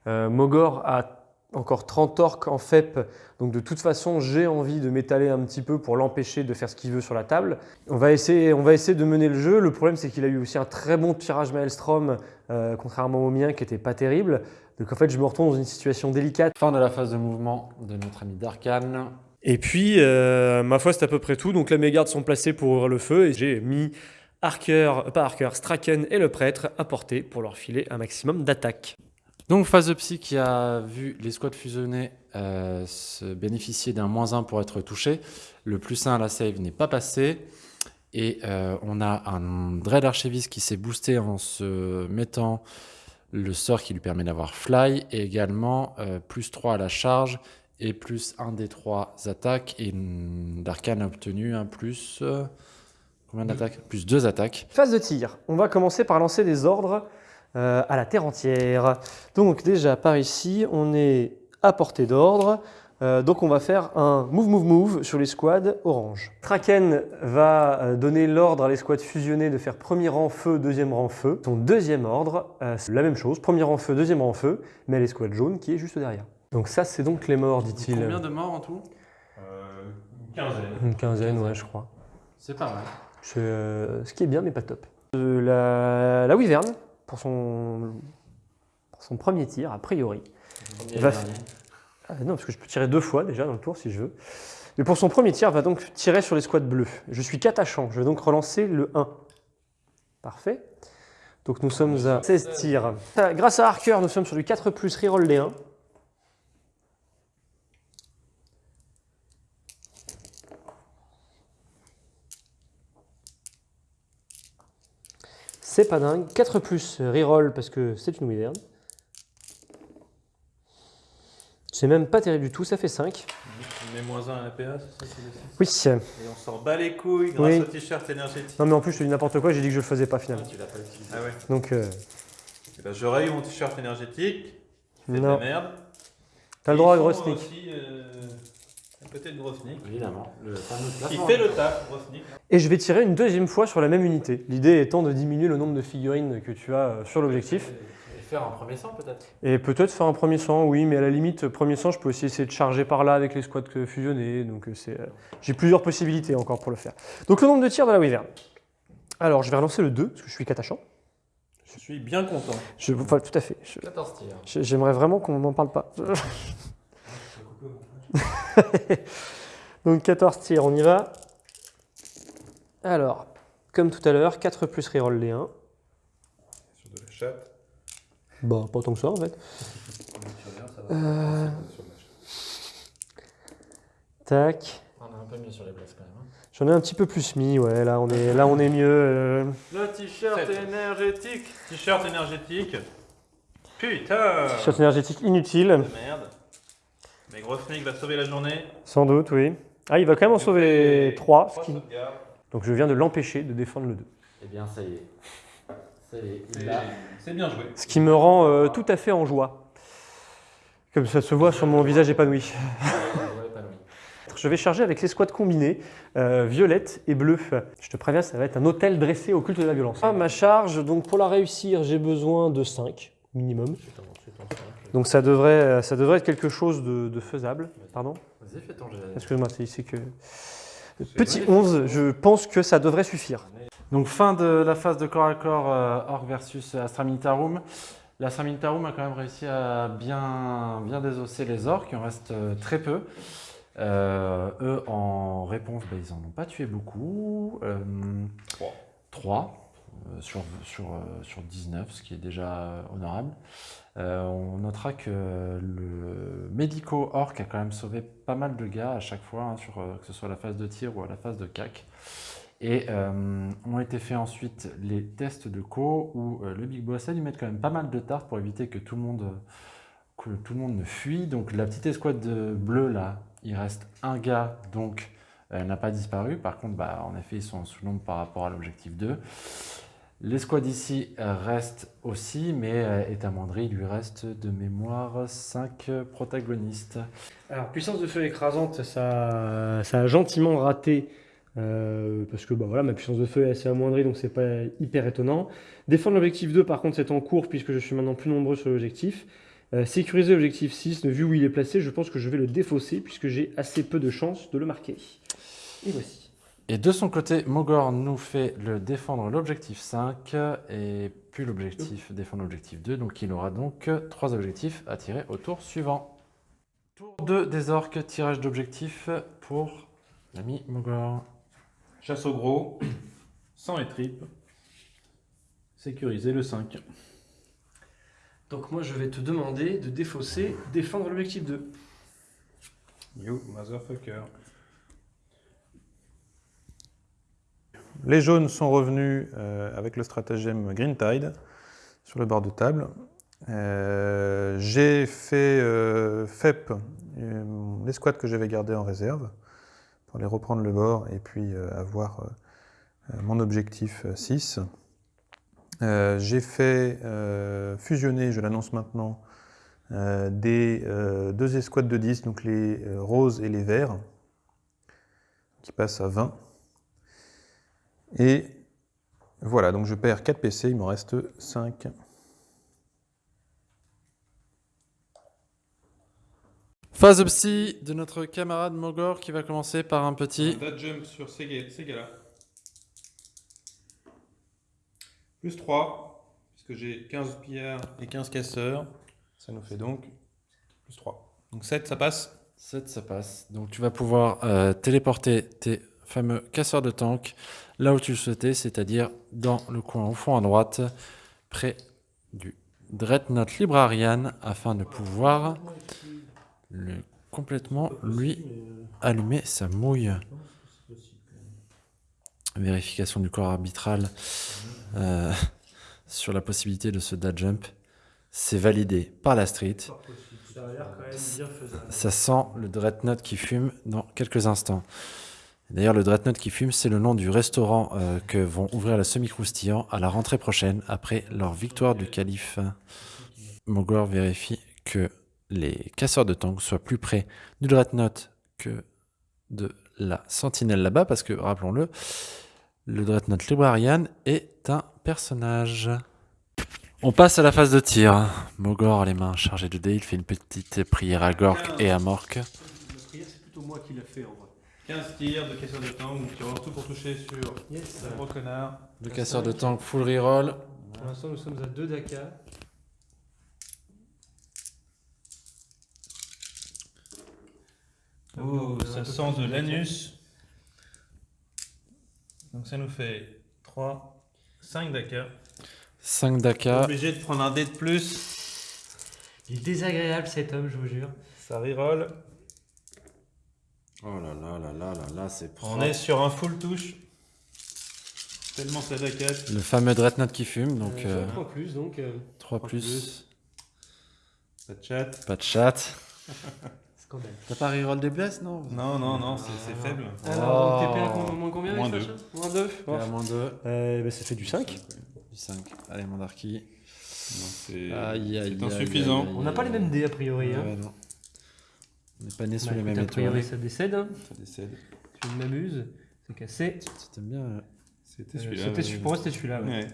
Mogor a encore 30 orques en FEP, donc de toute façon j'ai envie de m'étaler un petit peu pour l'empêcher de faire ce qu'il veut sur la table. On va, essayer, on va essayer de mener le jeu. Le problème, c'est qu'il a eu aussi un très bon tirage Maelstrom, euh, contrairement au mien, qui était pas terrible. Donc en fait, je me retrouve dans une situation délicate. Fin de la phase de mouvement de notre ami Darkan. Et puis, euh, ma foi, c'est à peu près tout. Donc là, mes gardes sont placés pour ouvrir le feu et j'ai mis Archer, pas Archer, Straken et le prêtre à portée pour leur filer un maximum d'attaque. Donc phase de psy qui a vu les squads fusionnés euh, se bénéficier d'un moins 1 pour être touché. Le plus 1 à la save n'est pas passé. Et euh, on a un Dread Archiviste qui s'est boosté en se mettant le sort qui lui permet d'avoir fly et également euh, plus 3 à la charge et plus 1 des 3 attaques. Et Darkan a obtenu un plus. combien d'attaques? Plus 2 attaques. Phase de tir. On va commencer par lancer des ordres euh, à la terre entière. Donc déjà par ici, on est à portée d'ordre. Euh, donc on va faire un move move move sur les squads orange. Traken va euh, donner l'ordre à l'escouade fusionnée de faire premier rang feu, deuxième rang feu. Son deuxième ordre, euh, c'est la même chose, premier rang feu, deuxième rang feu, mais à l'escouade jaune qui est juste derrière. Donc ça c'est donc les morts, dit-il. Combien de morts en tout? Euh, une quinzaine. Une quinzaine, ouais, je crois. C'est pas mal. Euh, ce qui est bien, mais pas top. Euh, la, la Wyvern, pour son, pour son premier tir, a priori. Va Ah, non, parce que je peux tirer deux fois déjà dans le tour si je veux. Mais pour son premier tir, va donc tirer sur les squads bleus. Je suis catachant, je vais donc relancer le 1. Parfait. Donc nous sommes à 16 tirs. Grâce à Harker, nous sommes sur du 4 plus reroll les 1. C'est pas dingue. 4 plus reroll parce que c'est une Wyvern. C'est même pas terrible du tout, ça fait 5. Tu mets moins 1 à c'est ça c'est six Oui. Et on s'en bat les couilles grâce Oui. au t-shirt énergétique. Non mais en plus je te dis n'importe quoi, j'ai dit que je le faisais pas finalement. tu l'as pas utilisé. Ah ouais. Donc euh, Eh ben, J'aurais eu mon t-shirt énergétique. fait de non, la merde. t'as le droit à gros sneak. aussi, euh, côté de Grosnick. Évidemment. Le fameux Qui fait le taf, Grosnick. Et je vais tirer une deuxième fois sur la même unité. L'idée étant de diminuer le nombre de figurines que tu as euh, sur l'objectif. Et faire un premier sang peut-être. Et peut-être faire un premier sang, oui, mais à la limite, premier sang, je peux aussi essayer de charger par là avec les squads que- fusionnés. Donc euh, c'est, euh, j'ai plusieurs possibilités encore pour le faire. Donc le nombre de tirs de la Wyvern. Alors je vais relancer le 2, parce que je suis catachant. Je suis bien content. Je, enfin, tout à fait. Je- 14 tirs. j'aimerais vraiment qu'on n'en parle pas. Donc 14 tirs, on y va. Alors, comme tout à l'heure, 4 plus reroll les 1. Sur de la chatte. Bah, pas tant que ça en fait. Euh, tac. On est un peu mieux sur les places quand même. hein. J'en ai un petit peu plus mis, ouais, là on est, là, on est mieux. euh. Le t-shirt énergétique. T-shirt énergétique. Putain Shot énergétique inutile, de merde. Mais Grosnick va sauver la journée. sans doute, oui. Ah, il va quand même en sauver 3, Trois sauvegardes. donc je viens de l'empêcher de défendre le 2. Eh bien ça y est. Ça y est. C'est- Il l'a. C'est bien joué. Ce qui me rend euh, tout à fait en joie. Comme ça se voit sur mon visage épanoui. Je vais charger avec les squads combinés, euh, violette et bleu. Je te préviens, ça va être un hôtel dressé au culte de la violence. Ah, ma charge, donc pour la réussir, j'ai besoin de 5 minimum. Fais ton- fais ton cinq. Donc ça devrait, ça devrait être quelque chose de, de faisable. Pardon Vas-y, fais ton. Excuse-moi, c'est ici que... Petit 11, je pense que ça devrait suffire. Donc fin de la phase de corps à corps euh, Orc versus Astra Militarum. L'Astra Militarum a quand même réussi à bien, bien désosser les orcs, il en reste euh, très peu. Euh, eux, en réponse, bah, ils en ont pas tué beaucoup. Euh, Trois. 3 sur, sur, euh, sur 19, ce qui est déjà euh, honorable. Euh, on notera que le médico orc a quand même sauvé pas mal de gars à chaque fois, hein, sur, euh, que ce soit à la phase de tir ou à la phase de cac. Et euh, ont été faits ensuite les tests de co où le Big Boss a dû mettre quand même pas mal de tartes pour éviter que tout le monde, que tout le monde ne fuit. Donc la petite escouade de bleu là, il reste un gars, donc elle n'a pas disparu. Par contre, bah, en effet, ils sont en sous-nombre par rapport à l'objectif 2. L'escouade ici euh, reste aussi, mais euh, est amoindrie. Il lui reste de mémoire 5 protagonistes. Alors, puissance de feu écrasante, ça, a gentiment raté. euh, parce que bah, voilà, ma puissance de feu est assez amoindrie, donc c'est pas hyper étonnant. Défendre l'objectif 2, par contre, c'est en cours, puisque je suis maintenant plus nombreux sur l'objectif. Sécuriser l'objectif 6, vu où il est placé, je pense que je vais le défausser, puisque j'ai assez peu de chances de le marquer. Et voici. Et de son côté, Mogor nous fait le défendre l'objectif 5 et puis l'objectif défendre l'objectif 2. Donc il aura donc trois objectifs à tirer au tour suivant. Tour 2 des orques, tirage d'objectifs pour l'ami Mogor. Chasse au gros. Sang et tripes. Sécuriser le 5. Donc moi, je vais te demander de défausser, défendre l'objectif 2. You motherfucker. Les jaunes sont revenus euh, avec le stratagème Green Tide sur le bord de table. Euh, j'ai fait euh, FEP, euh, l'escouade que j'avais gardé en réserve, pour aller reprendre le bord et puis avoir mon objectif euh, 6. Euh, j'ai fait fusionner, je l'annonce maintenant, des deux escouades de 10, donc les roses et les verts, qui passent à 20. Et voilà, donc je perds 4 PC, il m'en reste 5. Phase psy de notre camarade Mogor qui va commencer par un petit. Dad jump sur ces gars- ces gars-là. Plus 3, puisque j'ai 15 pillards et 15 casseurs. Ça nous fait donc plus 3. Donc 7, ça passe 7, ça passe. Donc tu vas pouvoir euh, téléporter tes fameux casseurs de tank là où tu le souhaitais, c'est-à-dire dans le coin au fond à droite, près du Dreadnought Librarian, afin de pouvoir le, complètement lui allumer sa mouille. Vérification du corps arbitral euh, sur la possibilité de ce dad jump. C'est validé par la street. Ça sent le Dreadnought qui fume dans quelques instants. D'ailleurs, le Dreadnought qui fume, c'est le nom du restaurant euh, que vont ouvrir la semi-croustillant à la rentrée prochaine après leur victoire du calife. Mogor vérifie que les casseurs de tanks soient plus près du Dreadnought que de la sentinelle là-bas, parce que, rappelons-le, le Dreadnought Librarian est un personnage. On passe à la phase de tir. Mogor les mains chargées de dés, il fait une petite prière à Gork et à Mork. 15 tirs de casseurs de tank, donc tu relance tout pour toucher sur Yes. le gros connard. Le casseur de tank full reroll. Pour l'instant, nous sommes à 2 Daka. Oh, ça sent de l'anus. Donc ça nous fait 3, 5 Dakar. 5 Daka. Obligé de prendre un dé de plus. Il est désagréable cet homme, je vous jure. Ça reroll. Oh là là là là là là, c'est On est sur un full touche. Tellement ça Dakar. Le fameux Dreadnought qui fume, donc Euh, euh, 3 plus, donc. euh, 3 trois plus. plus. Pas de chat. Pas de chat. scandale. T'as pas reroll des blesses, non? Non, non, non, c'est c'est faible. Alors, Oh. TP à moins combien Moins avec deux. ça, chat Moins 2 à moins 2. euh, bah, Ça fait du 5. Du 5. Allez, mon Darky. C'est Aïe, aïe, c'est aïe, insuffisant. aïe, On n'a pas les mêmes dés a priori. Hein. Ouais, non. On n'est pas né sous Bah, les mêmes a priori, étoiles. ça décède. hein. Ça décède. Je m'amuse, c'est cassé. C'était bien. euh. C'était Euh, celui-là. celui- pour moi, c'était celui-là. ouais. Ouais.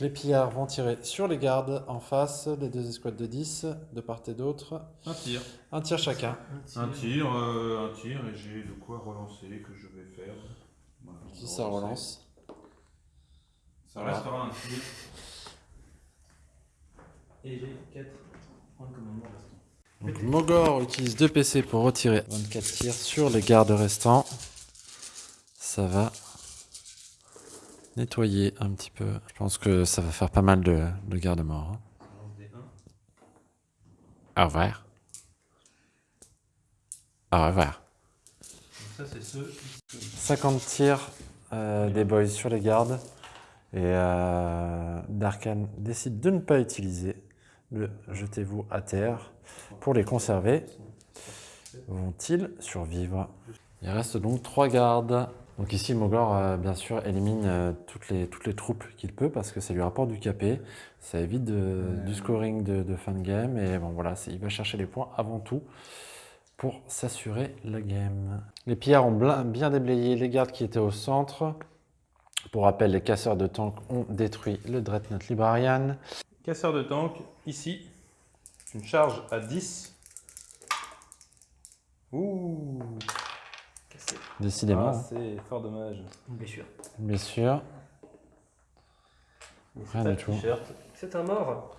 Les pillards vont tirer sur les gardes en face, les deux escouades de 10, de part et d'autre. Un tir. Un tir chacun. Un tir, euh, un tir, et j'ai de quoi relancer que je vais faire. Voilà, ça relance? Ça restera un tir. Et j'ai 4 points de commandement restants. Donc Mogor utilise 2 PC pour retirer 24 tirs sur les gardes restants. Ça va nettoyer un petit peu. Je pense que ça va faire pas mal de, de gardes morts. hein. Ça lance des 1. Au revoir. Au revoir. Ça, c'est ceux. 50 tirs euh, des boys sur les gardes. Et euh, Darkan décide de ne pas utiliser le jetez-vous à terre pour les conserver. Vont-ils survivre? Il reste donc trois gardes. Donc ici, Mogor, euh, bien sûr, élimine euh, toutes, les, toutes les troupes qu'il peut parce que ça lui rapporte du KP. Ça évite de- du scoring de, de fin de game. Et bon, voilà, il va chercher les points avant tout pour s'assurer la game. Les pillards ont bien déblayé les gardes qui étaient au centre. Pour rappel, les casseurs de tank ont détruit le Dreadnought Librarian. Casseur de tank, ici. Une charge à 10. Ouh Décidément, Ah, c'est fort dommage. Une blessure. bien sûr. Rien du tout. C'est un mort.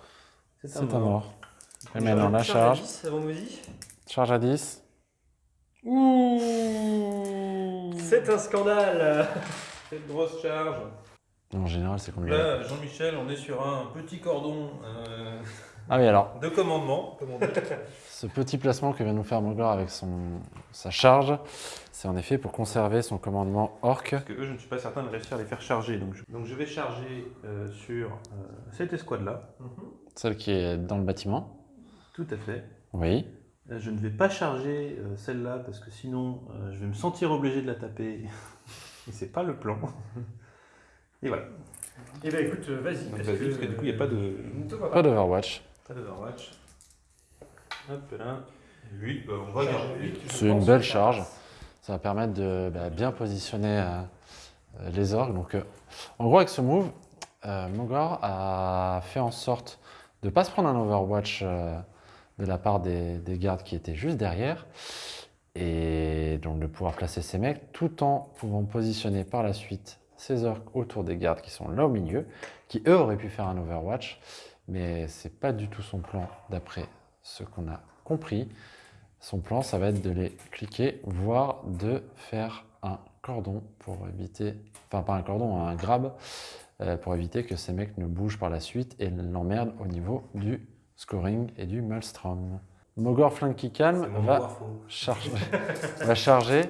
C'est un mort. Et Charge- maintenant, la charge à charge. 10, avant Mozy. Charge à 10. Ouh C'est un scandale. Cette grosse charge. En général, c'est combien Là, Jean-Michel, on est sur un petit cordon. euh, Ah oui, alors, De commandement, ce petit placement que vient nous faire Mogor avec son, sa charge, c'est en effet pour conserver son commandement orc. Parce que eux, je ne suis pas certain de réussir à les faire charger. Donc je, donc je vais charger euh, sur euh, cette escouade-là. Celle qui est dans le bâtiment. Tout à fait. Oui. Euh, Je ne vais pas charger euh, celle-là parce que sinon je vais me sentir obligé de la taper. Et c'est pas le plan. Et voilà. Eh bien écoute, vas-y, parce que du coup, il n'y a pas de. Pas d'Overwatch. Pas d'Overwatch. Hop là. Bah, on va garder. C'est une belle charge. Ça va permettre de bah, bien positionner euh, euh, les orques. Donc, euh, en gros, avec ce move, euh, Mogor a fait en sorte de ne pas se prendre un Overwatch euh, de la part des, des gardes qui étaient juste derrière. Et donc de pouvoir placer ses mecs tout en pouvant positionner par la suite ses orques autour des gardes qui sont là au milieu, qui eux auraient pu faire un Overwatch, mais c'est pas du tout son plan d'après ce qu'on a compris. Son plan, ça va être de les cliquer, voire de faire un cordon pour éviter, enfin pas un cordon, un grab, euh, pour éviter que ces mecs ne bougent par la suite et l'emmerdent au niveau du scoring et du maelstrom. Mogor Flank qui calme va charger, va charger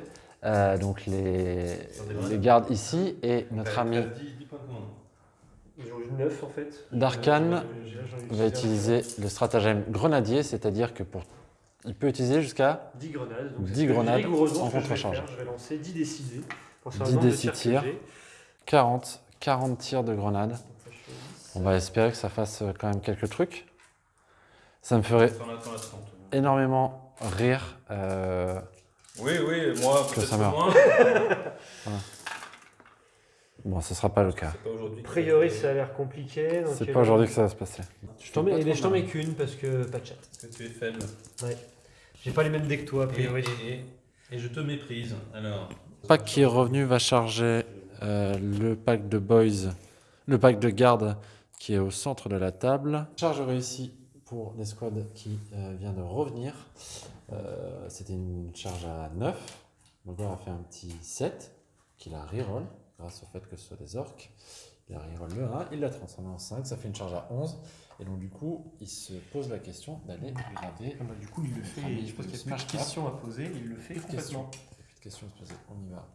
euh, donc les, les gardes ici et notre ami t'as 10 10 points de commandement. J'ai 9 en fait. Darkan va utiliser le stratagème grenadier, c'est-à-dire que pour il peut utiliser jusqu'à 10 grenades. Donc 10 c'est ce que- grenades rigoureusement en je contre-charge. faire. Je vais lancer 10 décidés. Pour savoir 10 le nombre de tirs décis tirs. que j'ai. 40, 40 tirs de grenade. Donc ça, je fais 10. On va espérer que ça fasse euh, quand même quelques trucs. Ça me ferait T'en as- t'en as 30. énormément rire. euh, Oui, oui, moi, Que peut-être ça meurt. moins. Bon, ce sera pas le cas. A priori, ça a l'air compliqué. donc, C'est pas aujourd'hui que ça va se passer. Je t'en mets, bien, je t'en mets qu'une parce que pas de chat. Parce que tu es faible. Ouais. J'ai pas les mêmes decks que toi, a Et, priori. et- et- et je te méprise. Alors. Le pack qui est revenu va charger euh, le pack de boys, le pack de garde qui est au centre de la table. Charge réussie pour l'escouade qui euh, vient de revenir. Euh, C'était une charge à 9. Mogor a fait un petit 7 qu'il a reroll grâce au fait que ce soit des orques. Il a reroll le 1, il l'a transformé en 5, ça fait une charge à 11. Et donc du coup, il se pose la question d'aller graver. Ah bah, du coup, il le fait. Mais je pense qu'il y a plus de questions à poser. Il le fait Plus de questions. complètement. Plus de questions à se poser. On y va.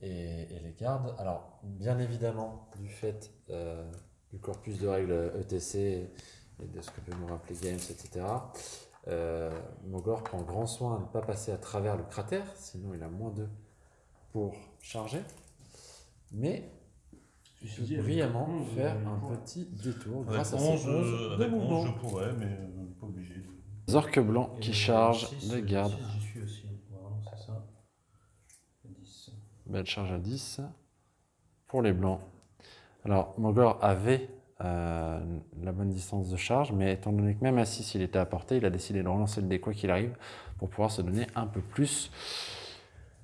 Et, et les gardes. Alors, bien évidemment, du fait euh, du corpus de règles ETC et de ce que peut nous rappeler Games, etc., euh, Mogor prend grand soin à ne pas passer à travers le cratère, sinon il a moins 2 pour charger. Mais dit, avec brillamment 11, faire euh, un ouais. petit détour Avec grâce à 11, ses 11 euh, de avec 11, mouvement. je pourrais, mais euh, pas obligé. Orques blancs qui Et euh, gardes. six, J'y suis aussi. Voilà, c'est ça. 10. Belle charge à 10 pour les blancs. Alors, Mogor avait euh, la bonne distance de charge, mais étant donné que même à 6 il était à portée, il a décidé de relancer le dé quoi qu'il arrive pour pouvoir se donner un peu plus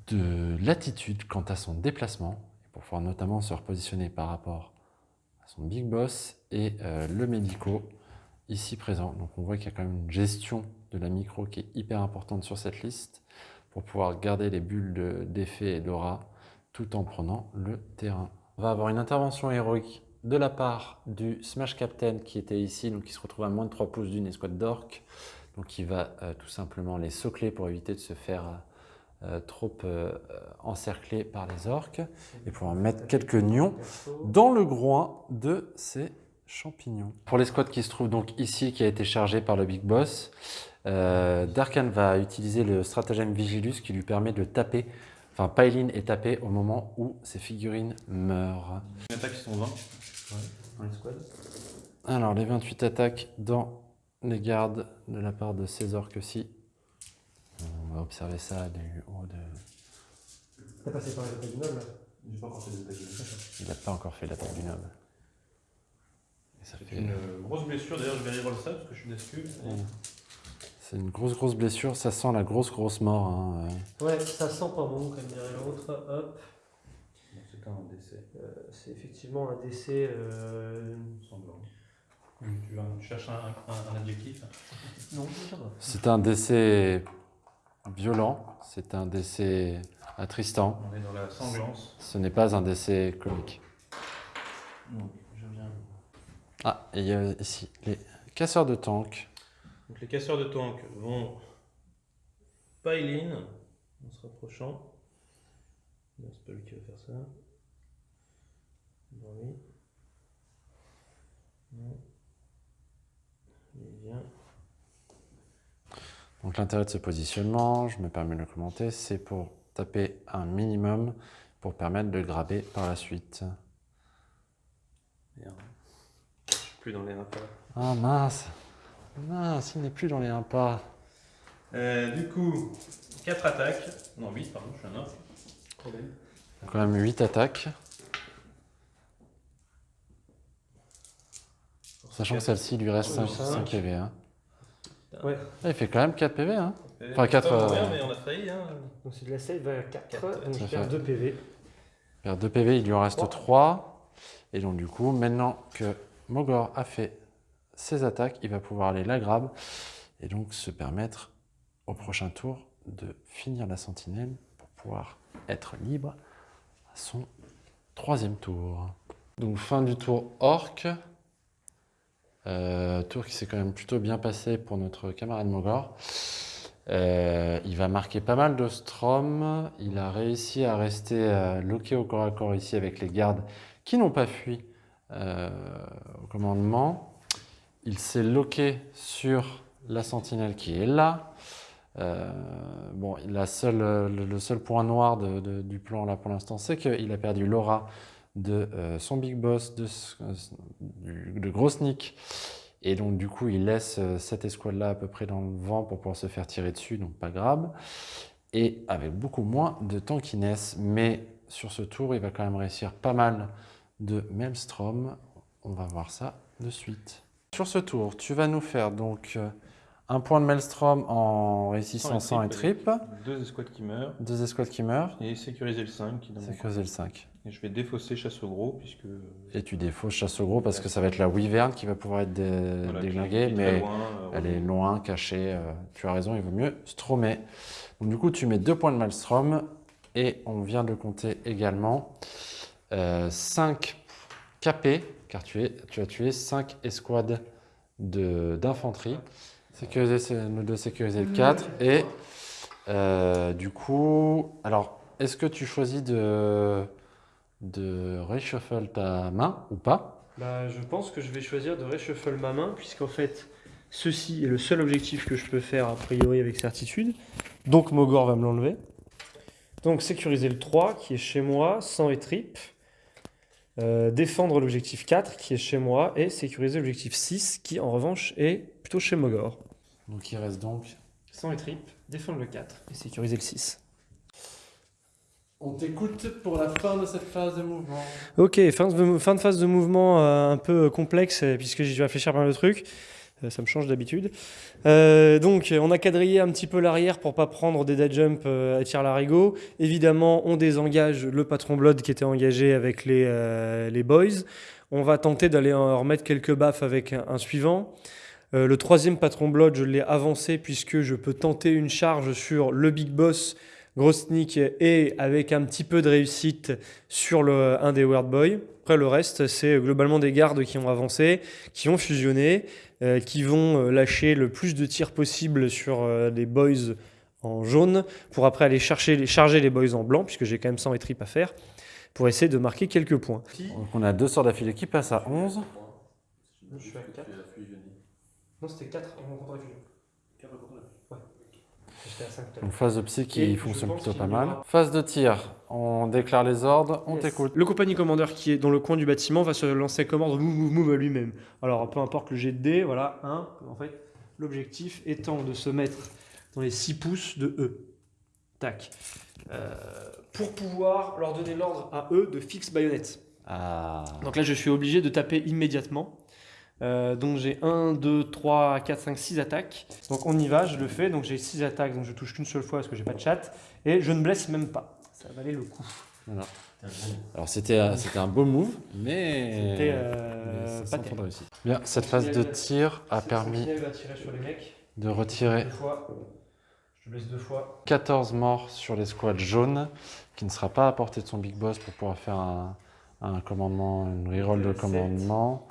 de latitude quant à son déplacement, pour pouvoir notamment se repositionner par rapport à son big boss et euh, le médico ici présent. Donc on voit qu'il y a quand même une gestion de la micro qui est hyper importante sur cette liste pour pouvoir garder les bulles de- d'effet et d'aura tout en prenant le terrain. On va avoir une intervention héroïque de la part du Smash Captain qui était ici, donc qui se retrouve à moins de 3 pouces d'une escouade d'orques. Donc il va euh, tout simplement les socler pour éviter de se faire euh, trop euh, euh, encercler par les orques et pouvoir mettre quelques nions dans le groin de ces champignons. Pour l'escouade qui se trouve donc ici, qui a été chargée par le Big Boss, euh, Darkan va utiliser le stratagème Vigilus qui lui permet de taper, enfin Pailin est tapé au moment où ses figurines meurent. Les attaques sont 20. Dans les squads. Alors les 28 attaques dans les gardes de la part de ces orques-ci. On va observer ça du haut de... T'as passé par les du noble J'ai pas encore fait d'attaque. Il n'a pas encore fait l'attaque du noble. C'est fait- une euh, grosse blessure. D'ailleurs, je vais reroll ça parce que je suis d'escu. C'est une grosse grosse blessure, ça sent la grosse grosse mort. hein. Ouais, ça sent pas bon, comme dirait l'autre. Hop. C'est un décès Euh, c'est effectivement un décès. euh, sanglant. Tu, cherches un, un- un adjectif Non, ça va. C'est un décès violent, c'est un décès attristant, On est dans la sanglance. ce n'est pas un décès comique. Donc, je viens. Ah, et il y a ici les casseurs de tank. Donc les casseurs de tank vont pile in en se rapprochant. Non, c'est pas lui qui va faire ça. Non, oui. Non. Il vient. Donc l'intérêt de ce positionnement, je me permets de le commenter, c'est pour taper un minimum pour permettre de graber par la suite. Merde. Je suis plus dans les impôts. Ah mince Mince, il n'est plus dans les 1 pas. Euh, du coup, 4 attaques. Non, 8, pardon, je suis un 9. Problème. Quand même 8 attaques. Sachant que celle-ci lui reste 5, cinq. PV. hein. Ouais. Ah, il fait quand même 4 PV. Hein. Euh, Enfin, quatre, pas mourir, euh, mais on a failli. Hein. Donc c'est de la save à 4, Quatre, donc perds fait- 2 PV. Il perd 2 PV, il lui en reste Trois. 3. Et donc du coup, maintenant que Mogor a fait ses attaques, il va pouvoir aller la grab et donc se permettre au prochain tour de finir la sentinelle pour pouvoir être libre à son troisième tour. Donc fin du tour orc. Euh, tour qui s'est quand même plutôt bien passé pour notre camarade Mogor. Euh, il va marquer pas mal de strom. Il a réussi à rester euh, loqué au corps à corps ici avec les gardes qui n'ont pas fui euh, au commandement. Il s'est loqué sur la sentinelle qui est là. Bon, la seule, le, seul point noir du plan là pour l'instant, c'est qu'il a perdu l'aura de euh, son big boss, de, Gros Nick. Et donc, du coup, il laisse euh, cette escouade-là à peu près dans le vent pour pouvoir se faire tirer dessus, donc pas grave. Et avec beaucoup moins de tankiness. Mais sur ce tour, il va quand même réussir pas mal de Maelstrom. On va voir ça de suite. Sur ce tour, tu vas nous faire donc euh, un point de Maelstrom en réussissant 100 et trip, Deux escouades qui meurent. deux escouades qui meurent, Et sécuriser le 5 qui donne c'est creuser le 5. Et je vais défausser chasse au gros puisque. Et tu défausses chasse au gros parce que ça va être la Wyvern qui va pouvoir être dé- voilà, déglinguée, mais loin, euh, elle est loin, cachée. euh, tu as raison, il vaut mieux stromer. Donc du coup, tu mets deux points de Maelstrom et on vient de compter également 5 KP, car tu, es, tu as tué 5 escouades de- d'infanterie. Sécuriser, c'est- nous deux sécuriser le 4 et euh, du coup, alors est-ce que tu choisis de, de reshuffle ta main ou pas? Bah, je pense que je vais choisir de reshuffle ma main, puisqu'en fait, ceci est le seul objectif que je peux faire a priori avec certitude. Donc Mogor va me l'enlever. Donc sécuriser le 3 qui est chez moi, sans et trip. Euh, défendre l'objectif 4 qui est chez moi et sécuriser l'objectif 6 qui en revanche est plutôt chez Mogor. Donc il reste donc Sans et trip, défendre le 4 et sécuriser le 6. On t'écoute pour la fin de cette phase de mouvement. Ok, fin de, fin de phase de mouvement euh, un peu complexe euh, puisque j'ai dû réfléchir mal de trucs. Euh, ça me change d'habitude. Euh, donc, on a quadrillé un petit peu l'arrière pour pas prendre des dead jump à tir larigot. Évidemment, on désengage le patron Blood qui était engagé avec les, les boys. On va tenter d'aller remettre quelques baffes avec un, un suivant. Le troisième patron Blood, je l'ai avancé puisque je peux tenter une charge sur le big boss Grosnik et avec un petit peu de réussite sur le, un des Word Boys. Après, le reste, c'est globalement des gardes qui ont avancé, qui ont fusionné, euh, qui vont euh, lâcher le plus de tirs possible sur euh, les boys en jaune pour après aller chercher, les- charger les boys en blanc, puisque j'ai quand même 100 et trip à faire, pour essayer de marquer quelques points. Donc on a deux sorts d'affilée qui passent à 11. Je suis à 4. Non, c'était 4 en contre fusion. Ouais. J'étais à 5 tout à l'heure. Donc phase de psy qui Et fonctionne plutôt pas mal. aura- Phase de tir, on déclare les ordres, on Yes. t'écoute. Le compagnie commandeur qui est dans le coin du bâtiment va se lancer comme ordre move, move, move à lui-même. Alors, peu importe le jet de dés, voilà, 1. En fait, l'objectif étant de se mettre dans les 6 pouces de E. Tac. Euh, pour pouvoir leur donner l'ordre à eux de fixe baïonnette. Ah. Donc là, je suis obligé de taper immédiatement. Euh, donc j'ai 1, 2, 3, 4, 5, 6 attaques. Donc on y va, je le fais. Donc j'ai 6 attaques, donc je touche qu'une seule fois parce que j'ai pas de chat. Et je ne blesse même pas. Ça valait le coup. Alors c'était euh, c'était un beau move, mais, C'était euh, pas terrible. de réussite. Bien, cette phase de tir a permis sur les mecs. de retirer Deux fois. Je te blesse deux fois. 14 morts sur l'escouade jaune, qui ne sera pas à portée de son big boss pour pouvoir faire un, un commandement, une reroll de commandement.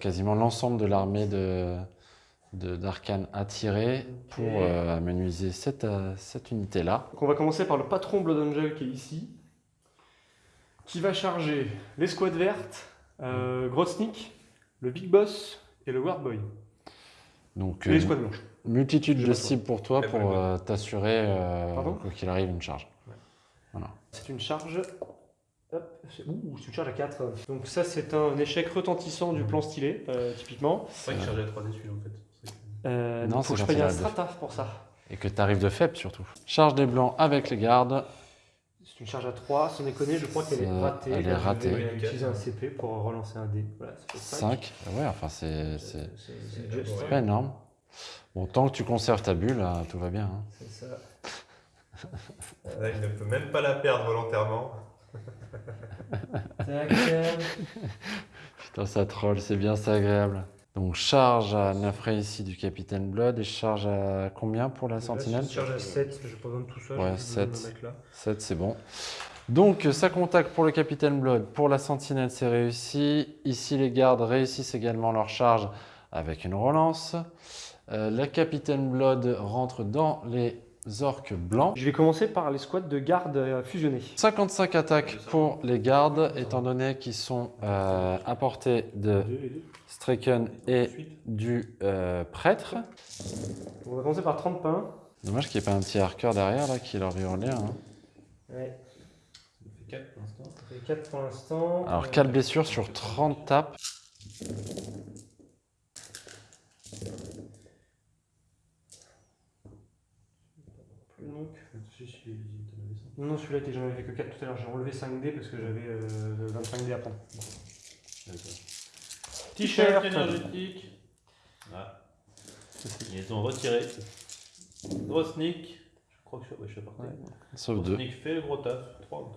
Quasiment l'ensemble de l'armée de de- d'Arcane attiré pour euh, amenuiser cette, euh, cette unité-là. On va commencer par le patron Blood Angel qui est ici, qui va charger l'escouade verte, euh, Grotsnik, le Big Boss et le Ward Boy. Donc, Et euh, l'escouade blanche. multitude de cibles pour toi pour euh, t'assurer, euh, quoi qu'il arrive, une charge. C'est une charge. Hop, c'est ouh, c'est une charge à 4. Donc ça c'est un échec retentissant du plan stylé, euh, typiquement. C'est vrai qu'il chargeait à 3 dessus en fait. Euh, Non, faut que c'est je paye il un a deux. strata pour ça. Et que tu arrives de faible surtout. Charge des blancs avec les gardes. C'est une charge à 3, sans déconner, je crois qu'elle est ratée. elle est Là, je ratée. vais utiliser un CP pour relancer un dé. Voilà, ça fait 5. 5. Ouais, enfin, c'est c'est- pas énorme. Bon, tant que tu conserves ta bulle, là, tout va bien. hein. C'est ça. Là, il ne peut même pas la perdre volontairement. Tac. Putain, ça troll, c'est bien, c'est agréable. Donc, charge à 9 réussis du Capitaine Blood et charge à combien pour la sentinelle charge à 7, je pas besoin de tout ça. Ouais, je vais me 7. mettre là. 7, c'est bon. Donc, ça contacte pour le Capitaine Blood. Pour la sentinelle, c'est réussi. Ici, les gardes réussissent également leur charge avec une relance. Euh, la Capitaine Blood rentre dans les orques blancs. Je vais commencer par les squads de garde euh, fusionnés. 55 attaques pour les gardes, étant donné qu'ils sont euh, à portée de Straken et du euh, prêtre. On va commencer par 30 pains. Dommage qu'il n'y ait pas un petit arqueur derrière là qui leur hurlait. Hein. Ouais, Ça fait 4 pour l'instant. ça fait 4 pour l'instant. Alors Euh, 4 blessures sur 30 tapes. Non, celui-là, j'en avais fait que 4 tout à l'heure. J'ai enlevé 5D parce que j'avais euh, 25D à prendre. T-shirt énergétique. Ah. Ils ont retiré. Gros sneak. Je crois que je, ouais, je suis parti. Gros. Sneak fait le gros taf. 3 ou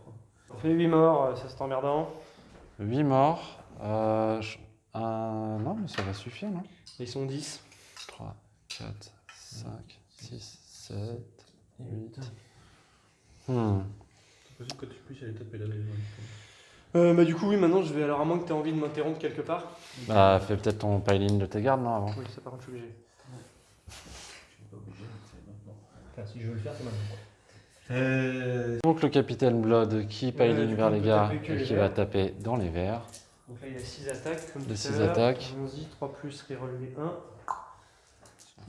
3. Fait 8 morts, euh, ça c'est emmerdant. 8 morts. Euh, non, mais ça va suffire, non? Ils sont 10. 3, 4, 5, 6, 7, 8. Hmm. C'est possible que tu puisses aller taper là. Euh, bah, du coup, oui, maintenant je vais. Alors, à moins que tu aies envie de m'interrompre quelque part. Bah, fais peut-être ton piling de tes gardes, non avant Oui, ça par contre, je suis obligé. Je suis pas obligé, mais c'est maintenant. Enfin, si je veux le faire, c'est maintenant. Euh, Donc le capitaine Blood qui Ouais, piling du vers les que et les qui verts. va taper dans les verts. Donc là, il y a 6 attaques. Comme six l'heure. attaques. Allons-y, 3 plus, reroll les 1.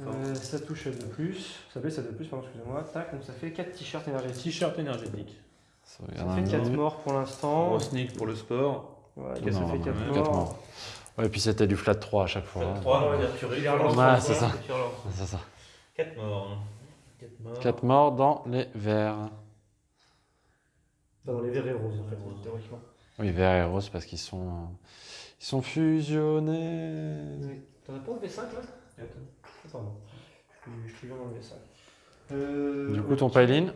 Euh, ça touche à 2 plus. Ça blesse à 2 plus, pardon, excusez-moi. Tac, donc ça fait 4 t-shirts énergétiques. T-shirt énergétique. Ça fait un 4 peu. morts pour l'instant. Grosnik pour le sport. Ouais, Non, ça non, fait non, 4 non, morts. quatre morts. Ouais, et puis c'était du flat 3 à chaque fois. hein. 3, on va Ouais. dire tu Il les relance, Ouais, c'est ça. Tu relances. C'est ça. 4 morts. 4 morts. 4 morts dans les verts. Dans les verts et roses, en fait, Rose. théoriquement. Oui, verts et roses parce qu'ils sont, euh, ils sont fusionnés. T'en as pas enlevé 5 là? Attends. Pardon. Je suis bien enlevé 5. Euh, Du coup, ton ok. piling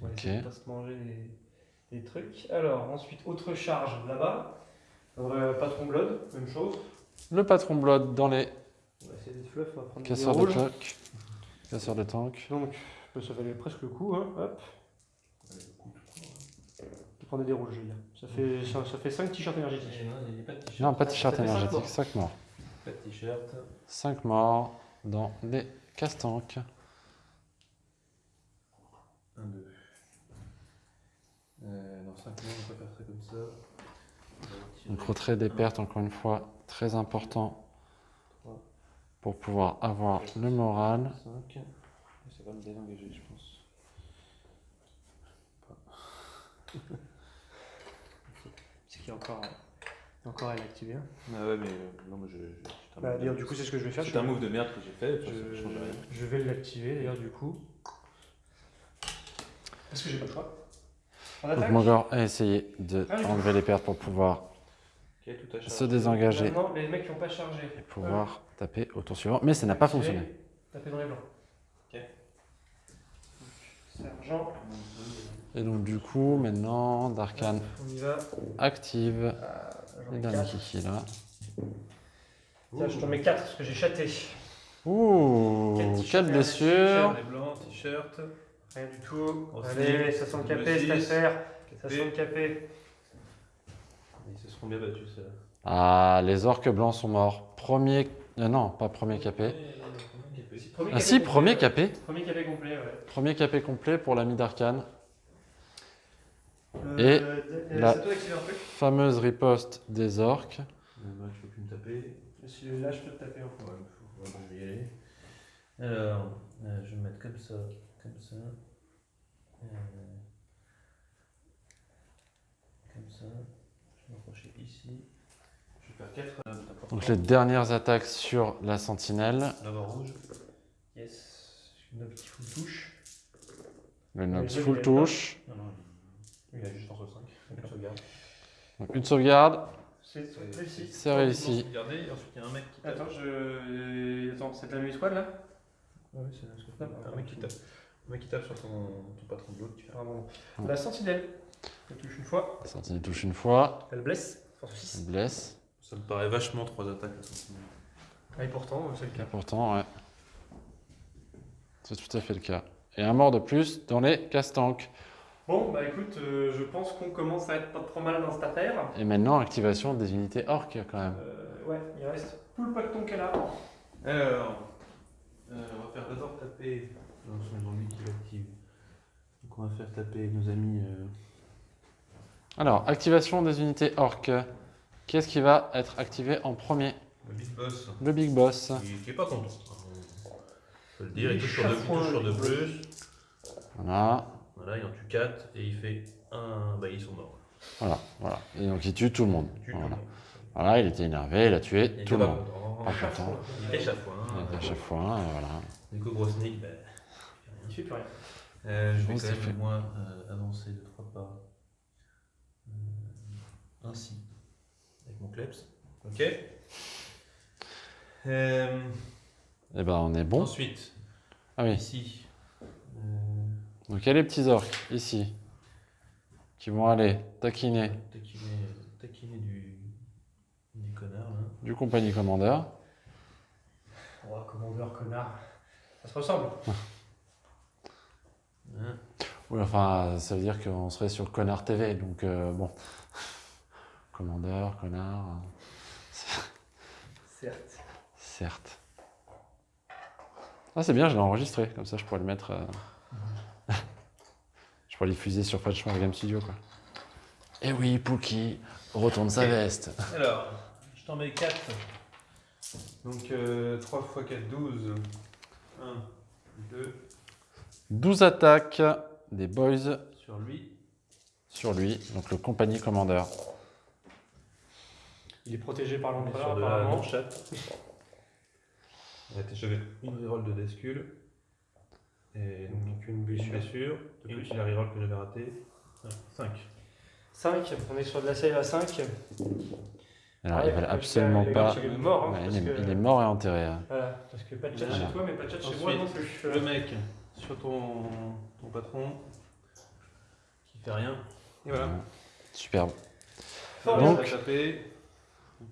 On va Ok. essayer de pas se manger des, des trucs. Alors, ensuite, autre charge là-bas. Euh, patron Blood, même chose. Le patron Blood dans les On va essayer des fluffs, on va prendre casseurs des de tank. Casseurs de tank. Donc, ça valait presque le coup, hein. Hop. Je prendais des rouges, je veux dire. Ça fait, ça, ça fait 5 t-shirts énergétiques. Il n'y a pas de t-shirt. Non, pas de t-shirt Ça énergétique, morts. 5 morts. Pas de t-shirt. 5 morts dans les casse-tanks. 1, 2. Euh, dans 5 mois, on peut faire ça comme ça. Va. Donc retrait des pertes, encore une fois, très important pour pouvoir avoir le moral. 5. Ça va me désengager, je pense. C'est qu'il y a encore, encore à l'activer. hein. Ah ouais, mais euh, non, mais je. Bah, d'ailleurs, du coup, c'est ce que je vais faire. C'est je- un move de merde que j'ai fait, Je, ça change rien. je vais l'activer d'ailleurs du coup. Parce que j'ai pas le choix? Donc Mogor a essayé de Ah oui. enlever les pertes pour pouvoir tout se désengager Maintenant, les mecs qui n'ont pas chargé. et pouvoir taper au tour suivant. Mais ça n'a pas fonctionné. Taper dans les blancs. Ok. Sergent, Et donc du coup, maintenant, Darkan on y va. active Ah, j'en les ai derniers quatre. kiki là. Tiens, je t'en mets 4 parce que j'ai chaté. Ouh, Quatre 4 t-shirts blessures. Les blancs, t-shirt. Rien du tout. Allez, ça sent le capé cette affaire. Ça sent le capé. Ils se seront bien battus, ça. Ah, les orques blancs sont morts. Premier. euh, non, pas premier capé. Premier Ah si, premier capé. Premier capé complet, ouais. Premier capé complet pour l'ami d'Arkane. Euh, Et euh, la- Fameuse riposte des orques. Moi, je peux plus me taper. Là, je peux te taper peu. Ouais, faut- vais y aller. Alors, euh, je vais me mettre comme ça, comme ça. Euh, comme ça. Je vais m'approcher ici. Je vais faire 4 euh, Donc les dernières attaques sur la sentinelle. D'abord rouge. Yes. Une qui full touche. Le Ouais, full touche. Non, non, Il a juste en 5. Donc, sauvegarde. Donc une sauvegarde. C'est réussi. C'est réussi. Regardez, ensuite il y a un mec qui tape. Attends, je. Attends, c'est la même squad là? Ouais, c'est un scope. Un mec qui tape. Un mec qui tape sur ton, ton patron de l'autre. tu fais- Pardon. Ouais. La sentinelle. Elle touche une fois. La sentinelle touche une fois. Elle blesse. Force Elle 6. blesse. Ça me paraît vachement trois attaques. la sentinelle. Ah, et pourtant, c'est le Et cas. pourtant, ouais. C'est tout à fait le cas. Et un mort de plus dans les castanks. Bon, bah écoute, euh, je pense qu'on commence à être pas trop mal dans cette affaire. Et maintenant, activation des unités orques quand même. Euh, ouais, il reste tout le pacton qu'elle a. Alors, euh, on va faire d'abord taper. Non, c'est lui qui l'active. Donc on va faire taper nos amis. euh, Alors, activation des unités orques. Qu'est-ce qui va être activé en premier le Big Boss. Le Big Boss. Qui, qui est pas content. Faut le dire, il Il touche sur deux, il touche sur deux plus. Voilà, Voilà, il en tue 4 et il fait un. Bah, ils sont morts. voilà, voilà. Et donc il tue tout le monde. Tue Voilà, tout le monde. Voilà, il était énervé, il a tué Il tout le monde. Pas content. Il était chafouin. Il était à chaque fois, et voilà. Du coup, bah, Il fait plus rien. Euh, je vais quand même, fait. moi, euh, avancer de trois pas. Euh, ainsi. Avec mon kleps. Ok. Et ben on est bon. Ensuite, Ah oui. ici. Donc il y a les petits orques ici qui vont aller taquiner taquiner, taquiner du, du connard du compagnie commandeur. Oh, commandeur, connard. Ça se ressemble. Hein. Oui, enfin, ça veut dire qu'on serait sur Connard TV, donc euh, bon. Commandeur, connard, Certes. certes. Ah, c'est bien, je l'ai enregistré, comme ça je pourrais le mettre. euh, je pourrais le diffuser sur Frenchman Game Studio, quoi. Eh oui, Pookie retourne sa veste. Alors, je t'en mets 4. Donc euh, 3 x 4, 12. 1, 2 12 attaques des boys sur lui. sur lui, donc le compagnie commandeur. Il est protégé par On est l'empereur sur de la apparemment. non-chatte. J'avais une reroll de Descule. Et donc une blessure. De plus. la reroll que j'avais ratée. 5. 5, on est sur de la save à 5. Alors, Ouais, veulent parce que absolument le pas. il est mort, hein, Ouais, parce il, est, que- il est mort et enterré. hein. Voilà, parce que pas de chat Voilà. chez toi, mais pas de chat chez moi non plus. le mec sur ton, ton patron qui fait rien. Et voilà. Superbe. Fort Donc, va.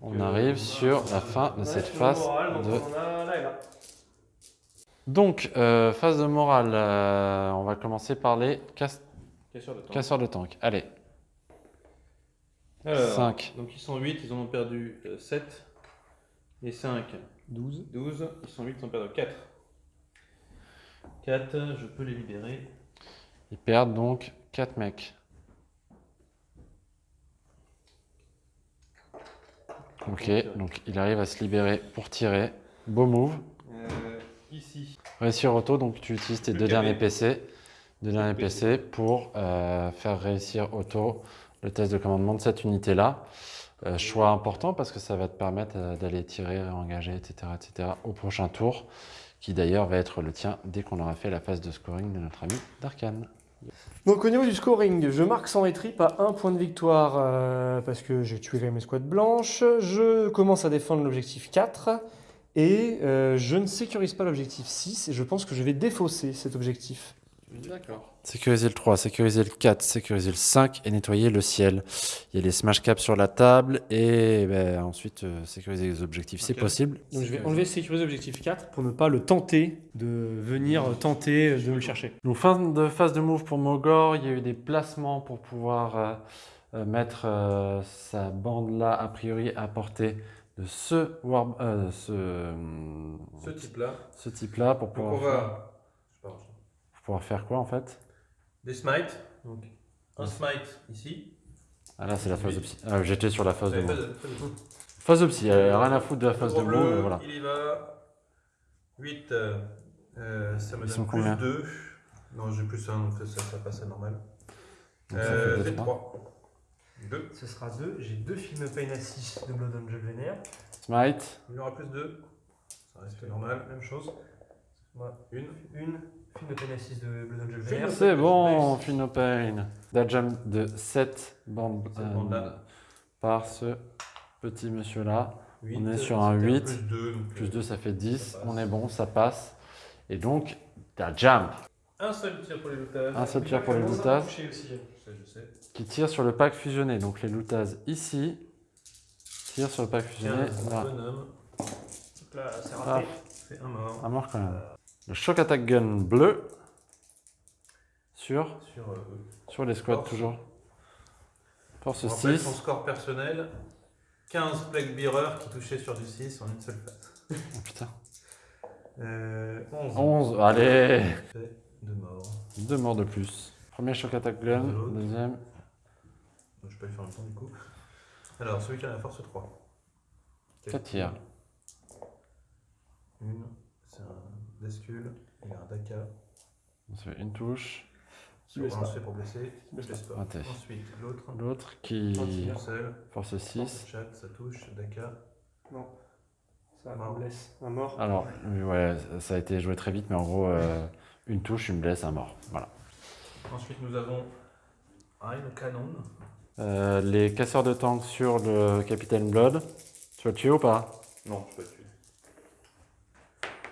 On Donc, euh, arrive on a- sur la fin de Ouais, cette phase moral, de On a là et là. Donc, euh, phase de morale, euh, on va commencer par les casse- de casseurs de tank. Allez, Alors, 5. Donc ils sont 8, ils en ont perdu 7. Et 5, 12. 12, ils sont 8, ils en ont perdu 4. 4, je peux les libérer. Ils perdent donc 4 mecs. Ok, donc il arrive à se libérer pour tirer. Beau move. Euh, ici, Réussir auto, donc tu utilises tes Le deux derniers PC. Deux derniers PC. Pour euh, faire réussir auto le test de commandement de cette unité-là. Euh, choix important parce que ça va te permettre euh, d'aller tirer, engager, etc., etc. au prochain tour, qui d'ailleurs va être le tien dès qu'on aura fait la phase de scoring de notre ami Darkan. Donc au niveau du scoring, je marque sans étripe à un point de victoire euh, parce que j'ai tué mes squads blanches. Je commence à défendre l'objectif 4 et euh, je ne sécurise pas l'objectif 6 et je pense que je vais défausser cet objectif. D'accord. Sécuriser le 3, sécuriser le 4, sécuriser le 5 et nettoyer le ciel. Il y a les smash caps sur la table et ben, ensuite euh, sécuriser les objectifs, c'est possible. Donc je vais enlever sécuriser l'objectif 4 pour ne pas le tenter de venir tenter de me le chercher. Donc fin de phase de move pour Mogor, il y a eu des placements pour pouvoir euh, mettre euh, sa bande là, a priori, à portée de ce, euh, ce, Ce type-là. ce pour Donc on faire, sais pas, pour pouvoir faire quoi en fait? Des smites. Donc un smite ici. Ah là, c'est la phase de psy. Ah, J'étais sur la phase de de- Phase de psy, elle a rien à foutre de la phase de bleu, voilà. Il y va. 8. euh, ça me Ils donne plus combien? 2. Non, j'ai plus 1, donc ça, ça passe à normal. Donc ça fait Euh, deux, fait trois. 3. 2. Ce sera 2. J'ai deux films Pain à 6 de Blood Angel Vénère. Smite, Il y aura plus 2. Ça reste normal. Même chose. Moi, Une. une film de Pain à 6 de Blood Angel Film Vénère. c'est bon, Fino Pain. Dajam de 7 bandes euh, par ce petit monsieur là. 8. On est sur un 8. Plus 2. Donc, Plus euh, 2, ça fait 10. ça. On est bon, ça passe. Et donc, Dajam Un seul tir pour les lootages. Un seul tir pour les lootages aussi. Je sais, je sais. Qui tire sur le pack fusionné. Donc les lootages ici tirent sur le pack fusionné. 15. Là. C'est Ah, raté. C'est un mort. un mort quand même. Le shock attack gun bleu sur, Sur euh, sur les squads Force. toujours. Force On rappelle 6. son score personnel 15 plague bearer qui touchait sur du 6 en une seule phase. Oh, putain. Euh, 11. 11, allez Fait de mort. Deux morts de plus. Premier shock attack gun, deuxième. Donc, je peux le faire en même temps du coup. Alors, celui qui a la force 3. Quatre tirs. Une, c'est un Descule. Il a un Daka. On se fait une touche. Sur blesse un, pas. se fait pour blesser. Blesse pas. Raté. Ensuite, l'autre. L'autre qui. Force 6. Chat, ça touche. Daka. Ça Mort. blesse. Un mort. Alors, ouais, ça a été joué très vite, mais en gros, euh, une touche, une blesse, un mort. Voilà. Ensuite, nous avons Ein Canon. Euh, les casseurs de tank sur le Capitaine Blood. Tu vas le tuer ou pas? Non, je peux pas te tuer.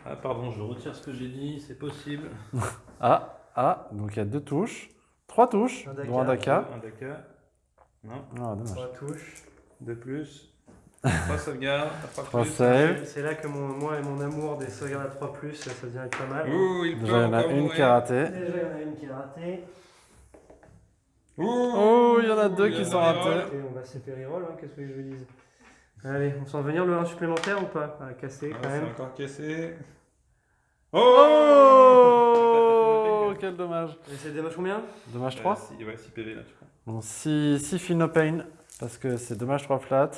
Ah, pardon, je retire ce que j'ai dit, c'est possible. Ah, ah, donc il y a deux touches. Trois touches, Un Daka. dont un Daka. Un Daka. Non, Ah, dommage. Trois touches. deux plus. Trois sauvegardes, trois, saves. C'est là que mon, moi et mon amour des sauvegardes à 3 plus, ça devient pas mal. Ouh, il Déjà, il y en a une qui a raté. Déjà, il y en a une qui est ratée. Ouh, Oh, il y en a deux qui sont ratés. Et on va séparer roll, hein, qu'est-ce que je vous dise? Allez, on sent venir le 1 supplémentaire ou pas? Ah, quand c'est même. encore cassé. Oh Quel dommage. Et c'est dommage combien? Dommage Euh, 3 six- Ouais, 6 PV là, tu crois. Bon, 6 feel no pain, parce que c'est dommage 3 flat.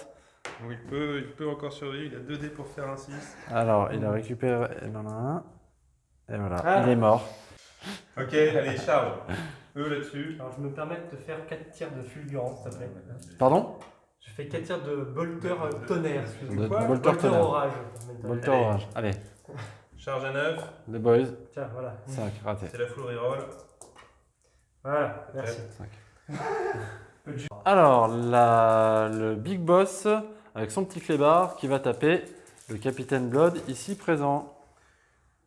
Donc, il, peut, il peut encore survivre, il a 2 dés pour faire un 6. Alors, il a récupéré. Il en a un. Et voilà, Ah. il est mort. Ok, allez, charge. Eux là-dessus. Alors je me permets de te faire 4 tirs de fulgurance, s'il te plaît. Pardon? Je fais 4 tirs de bolter tonnerre, De. Bolter Bolter tonnerre. orage. Bolter Allez. orange. Allez, Charge à 9. les boys. Tiens, voilà. 5, raté. C'est la full reroll. Voilà, merci. Alors, la- le Big Boss, avec son petit clébard, qui va taper le Capitaine Blood, ici présent.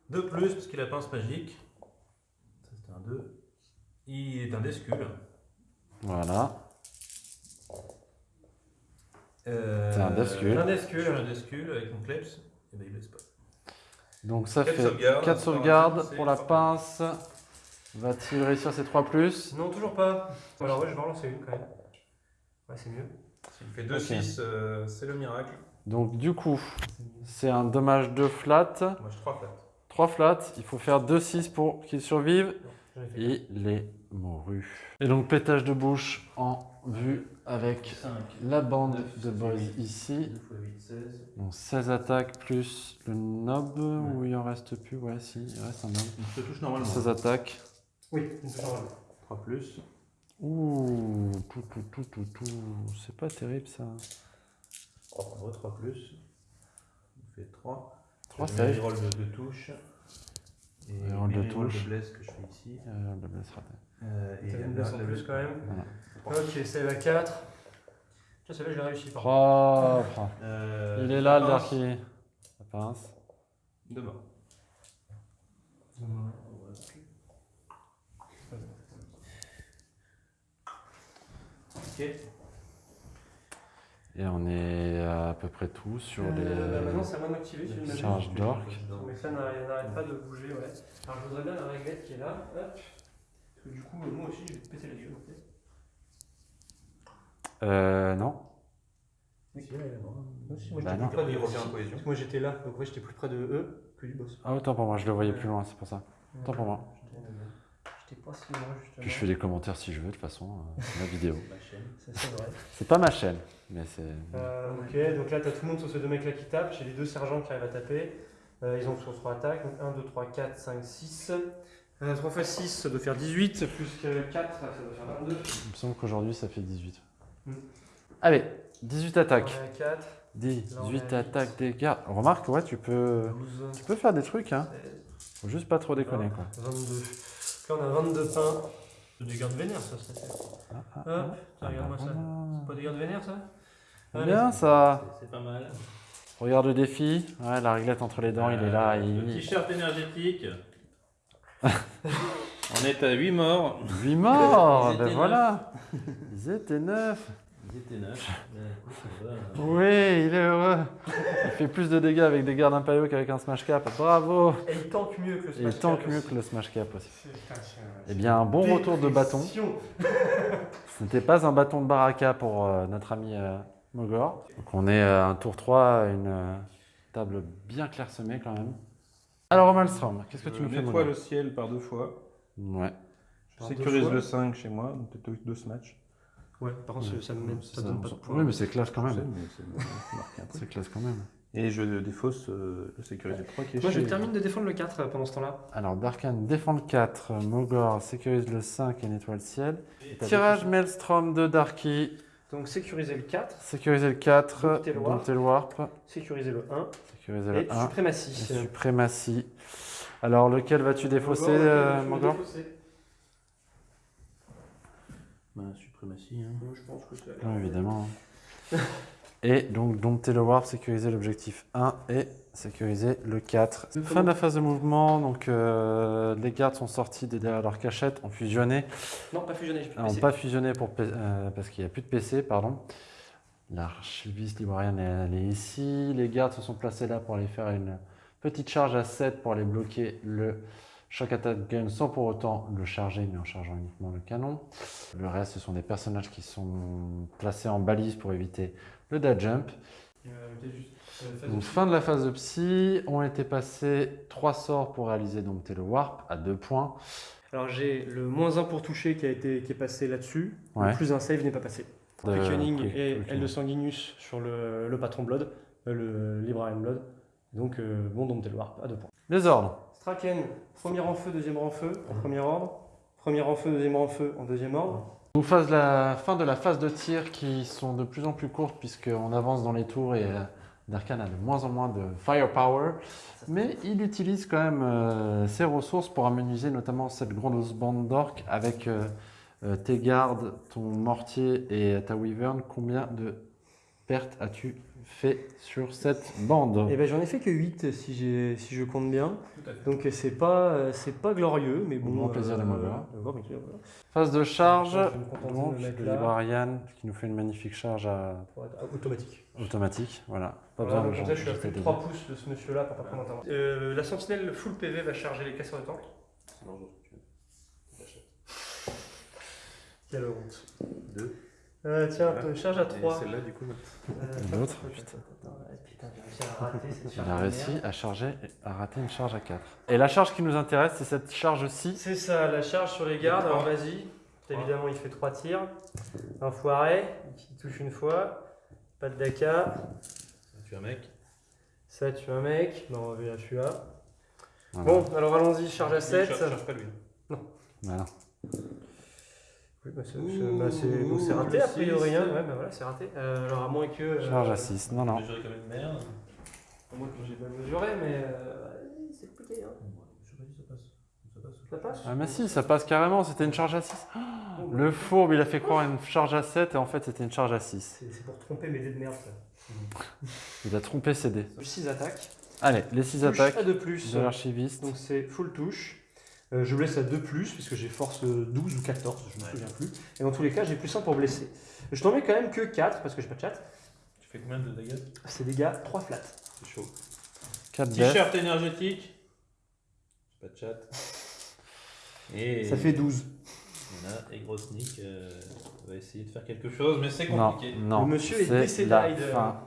2 plus parce qu'il a pince magique. Ça c'était un 2. Il est un Descule. Voilà. Euh, C'est un Descule. Un Descule. un Descule avec mon Kleps. Et ben il blesse pas. Donc ça Quatre fait sauvegardes. 4 sauvegardes pour la pince. Va-t-il réussir ses 3 plus? Non, toujours pas. Alors ouais, je vais en lancer une quand même. Ouais, c'est mieux. S'il fait 2-6, euh, c'est le miracle. Donc du coup, c'est un dommage de flat. Moi je 3 flat. 3 flats, il faut faire 2-6 pour qu'il survive. J'en Et les mourus. Et donc pétage de bouche en vue avec 5. la bande Neuf, de ça boys fait huit. ici. 2 x 8, 16. Donc 16 attaques plus le nob, ou il en reste plus? Ouais, si, il reste un nob. Je te touche normalement. 16 attaques. Oui, une touche normale. 3 plus. Ouh, tout, tout, tout, tout, tout. C'est pas terrible ça. 3 3 plus. On fait 3. 3 je mets save. les rolls de, de touche. De touche. de bless que je fais ici. Euh, le bless raté. Euh, et une blesse en plus quand même. Voilà. Ok, save à 4. Tiens, celle-là, je l'ai réussi. par Propre. Euh, Il est là le. Darky. La pince. Deux morts. Ok. Et on est à peu près tout sur Euh, bah, les maintenant, c'est à moi magie. charges d'orc. Mais ça n'arrête pas de bouger, ouais. Alors, je voudrais bien la réglette qui est là. Hop. Parce que du coup, moi aussi, je vais te péter les yeux. en. Euh, non. Oui, là. Moi, si, moi, Bah non. près de si, cohésion. parce que Moi j'étais là, donc ouais, j'étais plus près de eux que du boss. Ah, autant pour moi, je le voyais plus loin, c'est pour ça. Autant pour moi. J'étais- J'étais pas si loin justement. Puis je fais des commentaires si je veux, de toute façon, euh, c'est ma vidéo. C'est pas ma chaîne, mais c'est. Euh, ok, donc là t'as tout le monde sur ces deux mecs là qui tapent. J'ai les deux sergents qui arrivent à taper. Euh, ils ont sur 3 attaques. Donc 1, 2, 3, 4, 5, 6. 3 x 6, ça doit faire 18. Plus que 4, ça doit faire 22. Il me semble qu'aujourd'hui ça fait 18. Hmm. Allez, 18 attaques. On est à 4, 18 attaques dégâts. Remarque, ouais, tu peux, 12, tu peux faire des trucs, hein. 16, Faut juste pas trop déconner, quoi. 22. Là on a 22 pains. C'est des gardes vénères ça, c'est Ah, ah, Hop, ah. tiens, regarde-moi ça. voilà. Pas des gardes vénères ça? Allez. Bien ça. C'est- C'est pas mal. Regarde le défi. Ouais, la réglette entre les dents, il est là. Euh, Le Il... t-shirt énergétique. On est à 8 morts. 8 morts. Ben voilà. Ils étaient neufs. Ils étaient neufs. Mais écoute, ça va, hein. Oui, il est heureux. Il fait plus de dégâts avec des gardes impériaux qu'avec un smash cap. Bravo. Et il tank mieux que le Et il smash tank cap mieux aussi. que le smash cap aussi. C'est Eh bien, un bon retour de bâton. Ce n'était pas un bâton de baraka pour euh, notre ami euh, Mogor. Donc on est à un tour 3, une euh, table bien clairsemée quand même. Alors Malstrom, qu'est-ce que tu Je nous fais nettoie le ciel par deux fois. Ouais. Je sécurise le 5 chez moi, donc peut-être deux matchs. Ouais, par contre, ça me met- ça donne pas de points. Oui, mais c'est classe quand même. c'est classe quand même. Et je défausse euh, le sécurité 3 qui est Moi, je termine de défendre le 4 pendant ce temps-là. Alors Darkan défend le 4, Mogor sécurise le 5 et nettoie le ciel. Tirage Maelstrom de Darky, Donc, sécuriser le 4, sécuriser le 4, Dompter le Warp. dompter le Warp, sécuriser le 1 sécuriser et le 1. suprématie. Et suprématie. Alors, lequel vas-tu défausser, euh, Mogor défausser Bah, suprématie. Hein. Moi, Je pense que c'est Oui, évidemment. et donc, dompter le warp, sécuriser l'objectif 1 et sécuriser le 4. Fin de la phase de mouvement. Donc, euh, les gardes sont sortis de derrière leur cachette, ont fusionné. Non, pas fusionné, je peux Ah, ont PC. pas fusionné pour, euh, parce qu'il n'y a plus de PC, pardon. L'archiviste librarienne, est ici. Les gardes se sont placés là pour aller faire une petite charge à 7 pour aller bloquer le choc attack gun sans pour autant le charger, mais en chargeant uniquement le canon. Le reste, ce sont des personnages qui sont placés en balise pour éviter le dash jump. Donc, fin de la phase de psy, ont été passés 3 sorts pour réaliser dompter le warp à 2 points. Alors, j'ai le moins 1 pour toucher qui, a été, qui est passé là-dessus. Ouais. Le plus un save n'est pas passé. Quickening quick- et quickening. L de Sanguinus sur le, le patron Blood, euh, le Librarian Blood. Donc, euh, bon, dompter le warp à 2 points. Les ordres. Straken, premier rang feu, deuxième rang feu, en premier ordre. Premier rang feu, deuxième rang feu, en deuxième ordre. On phase la fin de la phase de tir qui sont de plus en plus courtes puisqu'on avance dans les tours et euh, Darkan a de moins en moins de firepower. Mais il utilise quand même euh, ses ressources pour amenuiser notamment cette grosse bande d'orques avec euh, tes gardes, ton mortier et ta wyvern. Combien de pertes as-tu fait sur cette bande Eh ben, j'en ai fait que 8 si, j'ai- si je compte bien. Donc, c'est pas, euh, c'est pas glorieux, mais bon. Grand plaisir de m'avoir. euh, voilà. Phase de charge, me donc me le librarian qui nous fait une magnifique charge à- automatique. automatique. Voilà, pas Voilà, besoin de je suis à plus de des 3 pouces de ce monsieur-là pour pas prendre d'intervention. Euh, la sentinelle full PV va charger les caisseurs de tank. Quelle honte. Deux. Euh, tiens, Voilà. charge à Et 3. celle-là, du coup, Et l'autre, putain. Putain, j'ai réussi à rater cette Il charge a réussi à charger, à rater une charge à 4. Et la charge qui nous intéresse, c'est cette charge-ci. C'est ça, la charge sur les gardes. Alors vas-y. Évidemment, il fait 3 tirs. Enfoiré, il touche une fois. Pas de daka. Tu es un mec. Ça, tu un mec. Non, on va vérifier celui-là. Voilà. Bon, alors allons-y, charge à 7. Charge, charge pas lui. Voilà. Oui, bah c'est bah raté a priori. Hein. Ouais, bah voilà, c'est raté. Euh, alors à moins que. euh, Charge à 6. Non, non. Mesuré comme une merde. À moins que j'ai pas mesuré, mais. euh, c'est compliqué. Hein. Je sais pas si ça passe. Ça passe. Ça passe? Ah, mais si, ça passe carrément. C'était une charge à 6. Le fourbe, il a fait croire à une charge à 7 et en fait, c'était une charge à 6. C'est c'est pour tromper mes dés de merde. ça. Il a trompé ses dés. 6 attaques. Allez, les 6 Touche attaques à 2 plus. de l'archiviste. Donc c'est full touche. Euh, je blesse à 2 plus, puisque j'ai force euh, 12 ou 14, je me Ouais. souviens plus. Et dans tous les cas, j'ai plus 1 pour blesser. Je t'en mets quand même que 4, parce que j'ai pas de chat. Tu fais combien de dégâts? C'est gars 3 flats. C'est chaud. 4 deaths. T-shirt énergétique. Pas de chat. Et Ça fait 12. On a et gros sneak euh, va essayer de faire quelque chose, mais c'est compliqué. non. Le monsieur est c'est décédé, la Ryder. fin.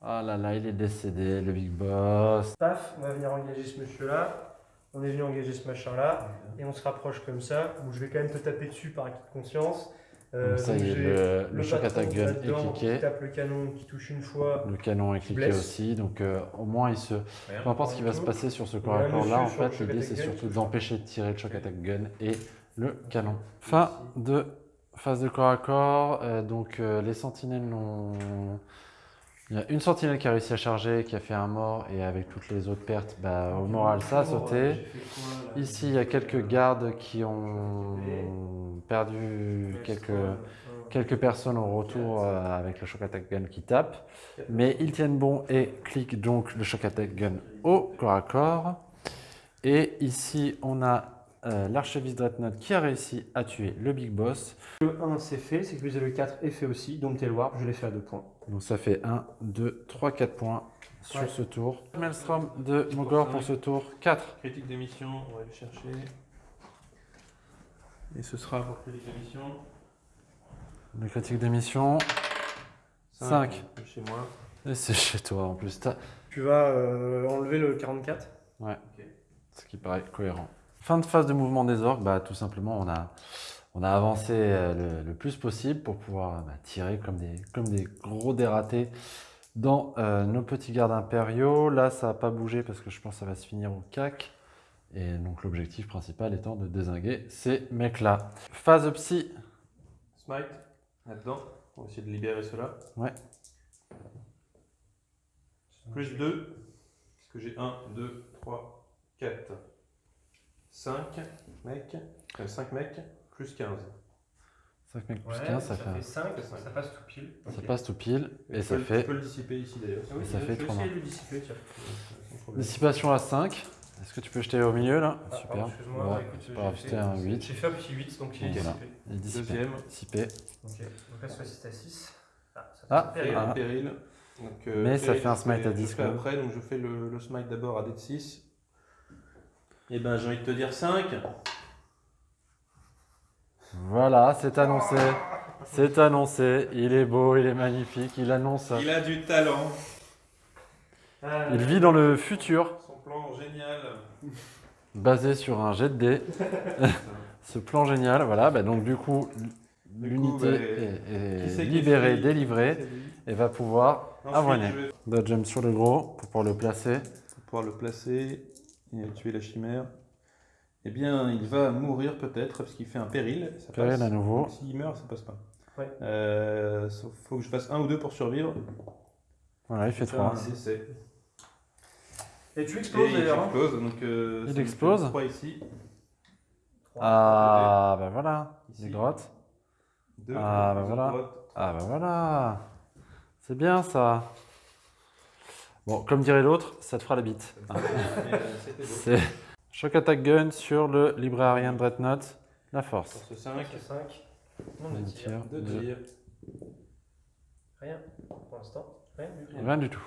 Ah là là, il est décédé, le big boss. Paf, on va venir engager ce monsieur-là. On est venu engager ce machin-là. Et on se rapproche comme ça. Où je vais quand même te taper dessus par acquis de conscience. Euh, ça y est, le, le choc attack gun est cliqué. Qui tape le canon, qui touche une fois. Le canon est cliqué blesse. aussi, donc euh, au moins il se. Peu importe ce qui va se passer sur ce corps à corps là, en fait, l'idée c'est surtout d'empêcher de tirer le choc attack gun et le canon. Fin de phase de corps à corps, euh, donc les sentinelles n'ont. Il y a une sentinelle qui a réussi à charger, qui a fait un mort, et avec toutes les autres pertes, bah, au moral ça a sauté. Ici, il y a quelques gardes qui ont perdu quelques, quelques personnes au retour euh, avec le choc attack gun qui tape. Mais ils tiennent bon et cliquent donc le choc attack gun au corps à corps. Et ici, on a euh, l'archeviste Dreadnought qui a réussi à tuer le big boss. Le 1 c'est fait, c'est que le 4 est fait aussi. Dompter Warp, je l'ai fait à 2 points. Donc ça fait 1, 2, 3, 4 points sur Ouais. ce tour. Maelstrom de Mogor pour ce tour 4. Critique d'émission, on va aller chercher. Et ce sera pour critique d'émission. Le critique d'émission. Cinq. Chez moi. Et c'est chez toi en plus. T'as- Tu vas euh, enlever le 44. Ce qui paraît cohérent. Fin de phase de mouvement des orques, bah, tout simplement, on a, on a avancé euh, le, le plus possible pour pouvoir bah, tirer comme des, comme des gros dératés dans euh, nos petits gardes impériaux. Là, ça n'a pas bougé parce que je pense que ça va se finir au cac. Et donc, l'objectif principal étant de désinguer ces mecs-là. Phase psy. Smite, là-dedans. On va essayer de libérer cela. Ouais. Plus 2. Parce que j'ai 1, 2, 3, 4, 5 mecs. 5 mecs, plus 15. 5 mecs plus 15, ça, fait, un- 5, ça passe tout pile. ça passe tout pile. Et tu ça peux- fait Tu peux le dissiper ici d'ailleurs. Ah oui, ça je fait vais essayer mains. de le dissiper, tiens. Dissipation à 5. Est-ce que tu peux jeter au milieu là Ah, Super. excuse-moi, Ouais, écoute, pas fait- un 8. J'ai fait un petit 8, donc il est dissipé. Il est dissipé. Deuxième. Dissipé. Ok, donc là, soit 6 à 6. Ah, ça Ah, fait Péril, péril. Ah. péril. Donc, euh, Mais ça péril, fait un je smite à je 10 fais quand même. après, donc je fais le, le smite d'abord à D de 6. Eh ben, j'ai envie de te dire 5. Voilà, c'est annoncé. C'est annoncé. Il est beau, il est magnifique. Il annonce. Il a du talent. Il vit dans le futur, Son plan génial. basé sur un jet de dés. Ce plan génial, voilà. bah donc du coup, l'unité bah, est, libérée, délivrée, et va pouvoir avoiner. vais Dodge jump sur le gros pour pouvoir le placer. pouvoir le placer et tuer la chimère. Eh bien, il va mourir peut-être parce qu'il fait un péril. Ça Péril passe. à nouveau. S'il meurt, ça passe pas. Ouais. Euh, faut que je fasse un ou deux pour survivre. Voilà, il fait Faire 3. un essai. Et tu exploses il d'ailleurs. hein. explose. Donc, euh, Il me fait explose. trois ici. Ah, bah voilà. Ici. Des grottes. Deux. Ah, bah deux voilà. Ah, bah voilà. C'est bien ça. Bon, comme dirait l'autre, ça te fera la bite. Euh. C'est Shock Attack Gun sur le librarian Dreadnought. La force. Sur ce 5, 5. Non, Un mais tir. tire. deux tirs. Rien. Pour l'instant, rien du tout. Rien du tout.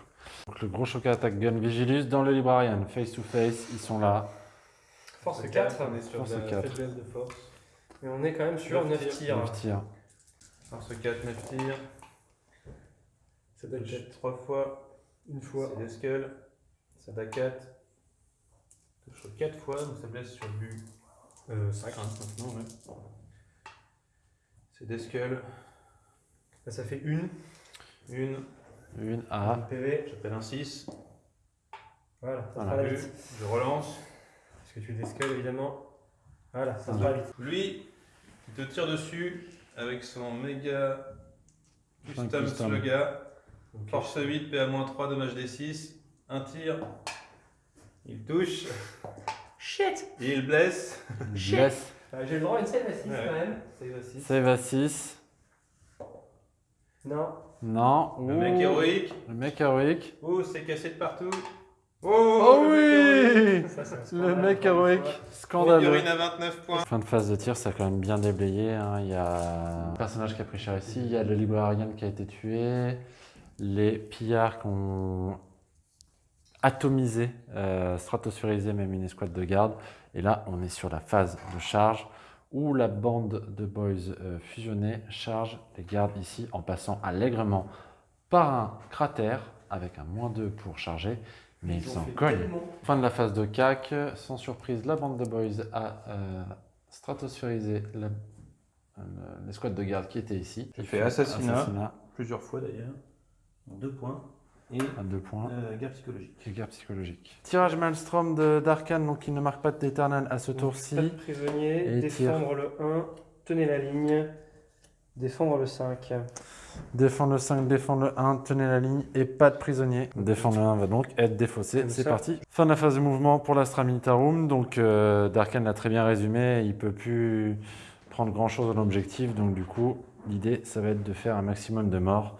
Donc le gros Shock Attack Gun Vigilus dans le librarian. Face to face, ils sont là. Force 4. on est sur Force la quatre. faiblesse de force. Mais on est quand même sur Neuf 9 tirs. tirs. Neuf tirs. Force 4, 9 tirs. Ça doit être 3 fois. une fois. C'est des skulls. Ça bat 4. Touche 4 fois, donc ça blesse sur du Euh, 5. 5 maintenant. Ouais. C'est des skulls. Là, ça fait une. Une. Une Un A. PV. J'appelle un 6. Voilà, ça Voilà. fera la. Je relance. Parce que tu es des skulls évidemment. Voilà, ça fera vite. Lui, il te tire dessus avec son méga custom custom. slogan. Donc, Force 8, PA-3, dommage des 6. Un tir. Il touche. Shit il blesse. Bless. Euh, J'ai le droit à une save à 6 Ouais. quand même. Save à 6. Save à 6. Non. Non. Le mec Ouh. héroïque. Le mec héroïque. Oh, c'est cassé de partout. Oh, Oh le mec héroïque. oui Ça, Le scandale, mec encore une héroïque. fois. Scandaleux. À 29 points. Fin de phase de tir, ça a quand même bien déblayé. hein. Il y a un personnage qui a pris cher ici, il y a le librarian qui a été tué, les pillards qui ont atomisé, euh, stratosphérisé même une escouade de garde. Et là, on est sur la phase de charge où la bande de boys euh, fusionnée charge les gardes ici en passant allègrement par un cratère avec un moins 2 pour charger, mais ils s'en fait cognent. tellement. Fin de la phase de CAC, sans surprise, la bande de boys a euh, la- euh, l'escouade de garde qui était ici. J'ai Ils fait assassinat. Plusieurs fois d'ailleurs. En deux points. Et à deux points. euh, guerre psychologique. Et guerre psychologique. Tirage Maelstrom de- d'Arkane, donc il ne marque pas d'éternel à ce Pas de tour-ci. prisonnier, Et défendre le 1, tenez la ligne, défendre le 5. Défendre le 5, défendre le 1, tenez la ligne et pas de prisonnier. Défendre le 1 va donc être défaussé. C'est parti. Fin de la phase de mouvement pour l'Astra Militarum. Donc euh, Darkan l'a très bien résumé. Il peut plus prendre grand chose dans l'objectif. Donc du coup, l'idée, ça va être de faire un maximum de morts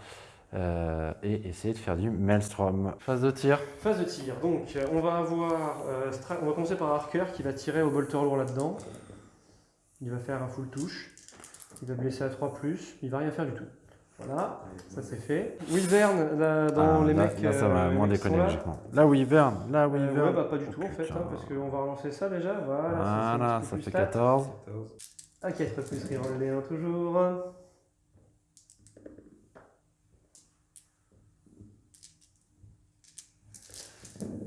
euh, et essayer de faire du Maelstrom. Phase de tir. Phase de tir, donc euh, on va avoir, euh, on va commencer par Harker qui va tirer au bolter lourd là-dedans. Il va faire un full touche. Il va blesser à 3+, il va rien faire du tout. Voilà, ça c'est fait. Wyvern, là, dans Ah, les là, mecs. là, ça euh, va les moins déconner là. logiquement. Là, Wyvern. Là, Euh, Wyvern. ouais, bah pas du Oh, tout en fait, putain. hein, parce qu'on va relancer ça déjà. Voilà, ça, Voilà, ça plus fait stat. 14. Un 4 plus reroll les 1 toujours.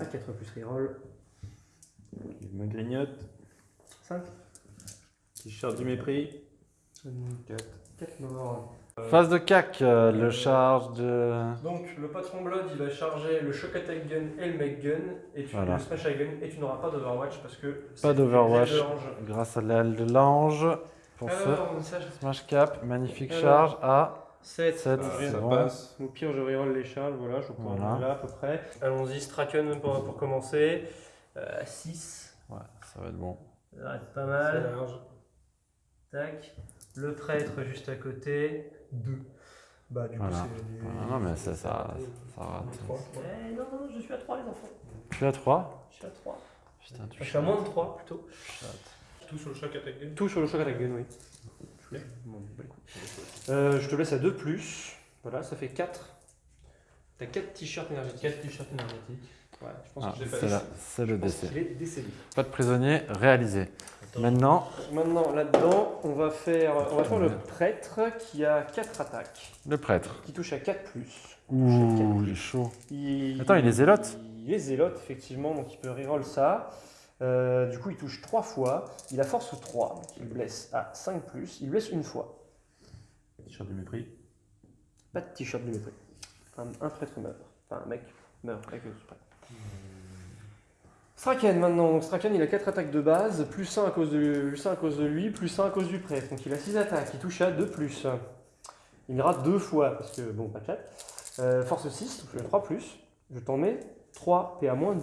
Un 4 plus reroll. Il me grignote. 5. T-shirt du mépris. 4. 4 morts. Phase de CAC. euh, le charge de. Donc le patron Blood il va charger le shock attack gun et le make gun et tu, Voilà. le smash gun et tu n'auras pas d'overwatch parce que Pas d'Overwatch. Grâce à l'aile de l'ange. Pour ce Alors, ça, je- smash cap, magnifique Alors. charge à 7. 7. Ah, c'est ça bon. passe. Au pire, je reroll les charges, voilà, je crois Voilà. là à peu près. Allons-y, Straken pour, pour commencer. 6, Ouais, ça va être bon. ça va être pas mal. Tac. Le prêtre juste à côté, 2. Bah, du Voilà. coup, c'est. du- Voilà, non, mais ça, ça, ça rate. Eh, non, non, je suis à 3, les enfants. Tu es à 3 Je suis à 3. Putain, tu Je suis à moins de 3 plutôt. Tout sur le choc attaque gun. Tout sur le choc attack gun, oui. Euh, je te laisse à 2 plus. Voilà, ça fait 4. T'as 4 t-shirts énergétiques. 4 t-shirts énergétiques. Ouais, je pense Ah, que je pas là, c'est le décès. qu'il est décédé. Pas de prisonnier réalisé. Maintenant, Maintenant, là-dedans, on va faire, on va faire le prêtre qui a 4 attaques, le prêtre. qui touche à 4 plus. Ouh, il est chaud. Il... Attends, il est zélote Il est zélote, effectivement, donc il peut reroll ça. Euh, du coup, il touche 3 fois. Il a force 3, donc il blesse à 5 plus. Il blesse une fois. T-shirt du mépris. Pas de t-shirt du mépris. Un, un prêtre meurt. Enfin, un mec meurt avec le prêtre. Straken maintenant. Donc, Straken, il a 4 attaques de base, plus 1 à cause de, plus 1 à cause de lui, plus 1 à cause du prêtre. Donc il a 6 attaques, il touche à 2 plus. Il rate 2 fois, parce que bon, pas de chat. Euh, force 6, touche à 3 plus. Je t'en mets 3, et à moins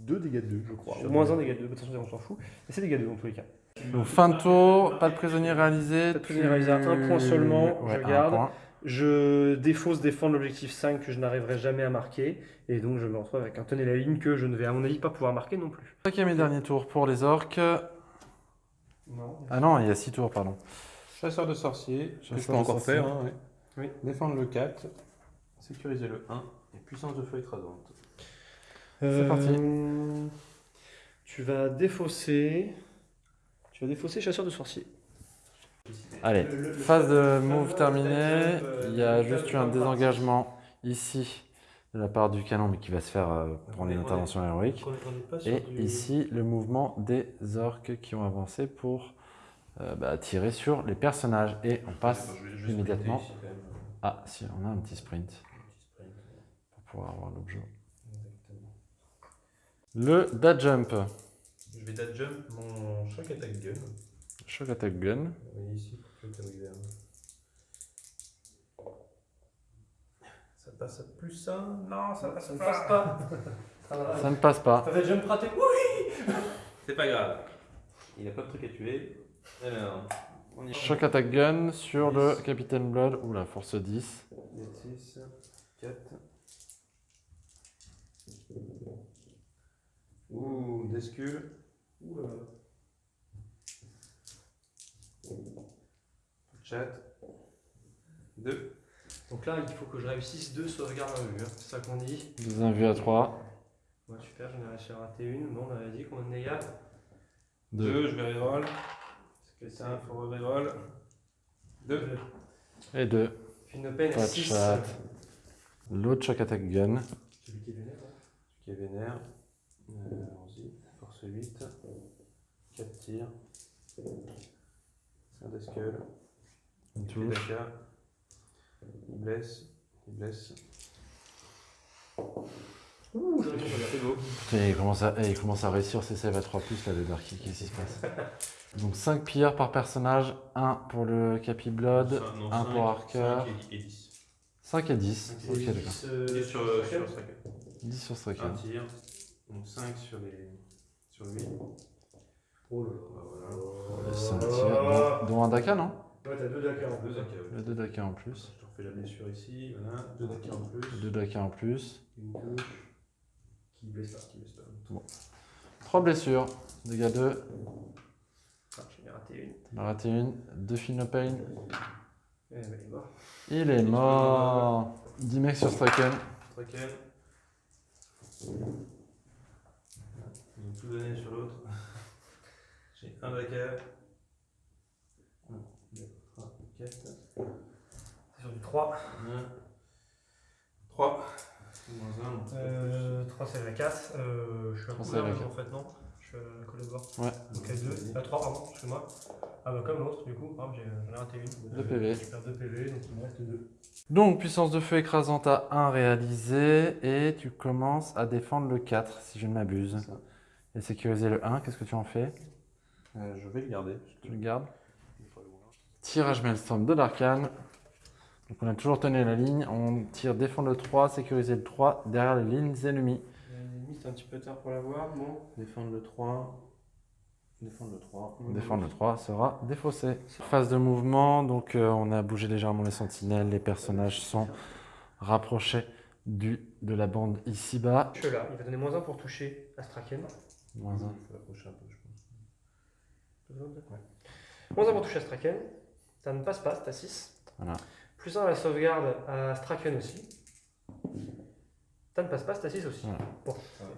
2 dégâts de 2, je crois. Moins 1 dégâts de 2, de toute façon, on s'en fout. Mais c'est dégâts de 2 dans tous les cas. Donc, fin de tour, pas de prisonnier réalisé. Pas de prisonnier réalisé, un point seulement, je Ouais, garde. Je défausse défendre l'objectif 5 que je n'arriverai jamais à marquer. Et donc je me retrouve avec un tenez la ligne que je ne vais à mon avis pas pouvoir marquer non plus. Cinquième et dernier tour pour les orques. Non. Ah non, il y a 6 tours, pardon. Chasseur de sorciers. Que je peux encore sorciers. faire. hein, ouais. Oui. Défendre le 4. Sécuriser le 1. Et puissance de feu écrasante. C'est parti. Euh, Tu vas défausser. Tu vas défausser chasseur de sorciers. Allez, Le- le- phase de move terminée. euh, Il y a juste eu un désengagement ici de la part du canon, mais qui va se faire euh, pour les interventions héroïques. Et ici, le mouvement des orques qui ont avancé pour euh, bah, tirer sur les personnages. Et on passe immédiatement. Ah, si, on a un petit sprint pour pouvoir avoir l'objet. Le dad jump, Je vais dad jump mon choc attack gun. shock attack gun. Ça passe à plus ça? Non, ça passe Ça ne passe pas. Ça ne passe pas. Ça fait jump raté. Oui C'est pas grave. Il a pas de truc à tuer. Alors, on y Shock attack gun sur le Capitaine Blood. Oula, force 10. 6, 4. Ouh, Descule. Ouh là là. Chat. 2. Donc là, il faut que je réussisse deux sauvegardes à vue. hein. C'est ça qu'on dit. Deuxième vue à 3. Ouais, super, j'en ai réussi à rater une. Bon, on avait dit qu'on en est à 2. 2, je vais reroll. C'est un for reroll. 2. Et 2. Fin open Pas de 6. chat. L'autre choc attack gun. Celui qui est vénère. hein. Qui est vénère. Euh, Allons-y. Force 8. 4 tirs. C'est un Il fait d'Aka. Il blesse. Il blesse. Ouh, C'est beau. Putain, il commence, à, il commence à réussir ses save à 3 là, le Darky. Qu'est-ce qui se passe? Donc 5 pierres par personnage. 1 pour le Capi Blood. Cinq- non, un cinq- pour Harker. cinq et- et 10. 5 et 10. Ok, d'accord. 10 sur, sur Striker. 10 sur Un Striker. tir. Donc 5 sur, les, sur lui. Oh là Bah, là. voilà. 5 tirs. Dont, dont un Daka, non? Ouais, t'as deux Dakar en Deux plus. Daka. Il y a 2 Daka en plus. Je te refais la blessure ici. Voilà. Deux Daka en plus. 2 Daka en plus. Une touche. Qui blesse pas. Qui blesse pas. 3 blessures. Dégâts 2. Ah, j'en ai raté une. On a raté une. 2 Pain. Eh ben, il est mort. Il est mort. 10 mecs sur Straken. Straken. Donné sur l'autre. J'ai un Daka. 1, 2, 3, 4. C'est sur du 3. 1. 3. Moins 1. donc Euh, 3 c'est la 4. Euh, je suis la maintenant, en fait, non? Je suis à coller de bord. Ouais. Donc à 2. À 3, pardon, excuse-moi. Ah bah comme l'autre, du coup. Ah, j'ai- J'en ai raté une. Deux PV. Je perds 2 PV, donc il me reste 2. Donc, puissance de feu écrasante à 1 réalisée. Et tu commences à défendre le 4, si je ne m'abuse. Et sécuriser le 1, qu'est-ce que tu en fais? Euh, je vais le garder. Tu le gardes Tirage Maelstrom de l'Arcane. Donc on a toujours tenu la ligne. On tire défendre le 3, sécuriser le 3 derrière les lignes ennemies. L'ennemi, c'est un petit peu tard pour l'avoir. Bon, défendre le 3. Défendre le 3. Défendre le 3 sera défaussé. Phase de mouvement, donc euh, on a bougé légèrement les sentinelles. Les personnages sont rapprochés du, de la bande ici-bas. Je suis là. Il va donner moins 1 pour toucher Astraken. Moins un. Il faut l'approcher un peu, je pense. Moins 1 pour toucher Astraken. Ça ne passe pas, c'est à 6. Voilà. Plus 1 à la sauvegarde à Straken aussi. Ça ne passe pas, c'est à 6 aussi. Voilà. Bon.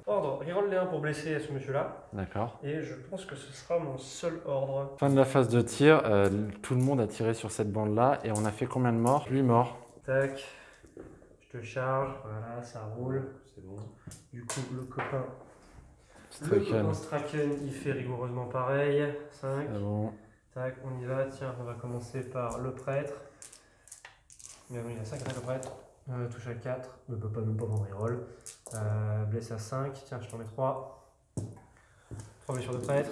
Ordre, reroll les 1 pour blesser ce monsieur-là. D'accord. Et je pense que ce sera mon seul ordre. Fin de la phase de tir, euh, tout le monde a tiré sur cette bande-là et on a fait combien de morts? 8 morts. Tac. Je te charge. Voilà, ça roule. C'est bon. Du coup, le copain. Le Straken, il fait rigoureusement pareil. 5. Ah bon. Tac, on y va. Tiens, on va commencer par le prêtre. Mais il a 5 attaques au prêtre. Euh, touche à 4. Ne peut pas même pas prendre reroll. Euh, blesse à 5. Tiens, je t'en mets 3. 3 blessures de prêtre.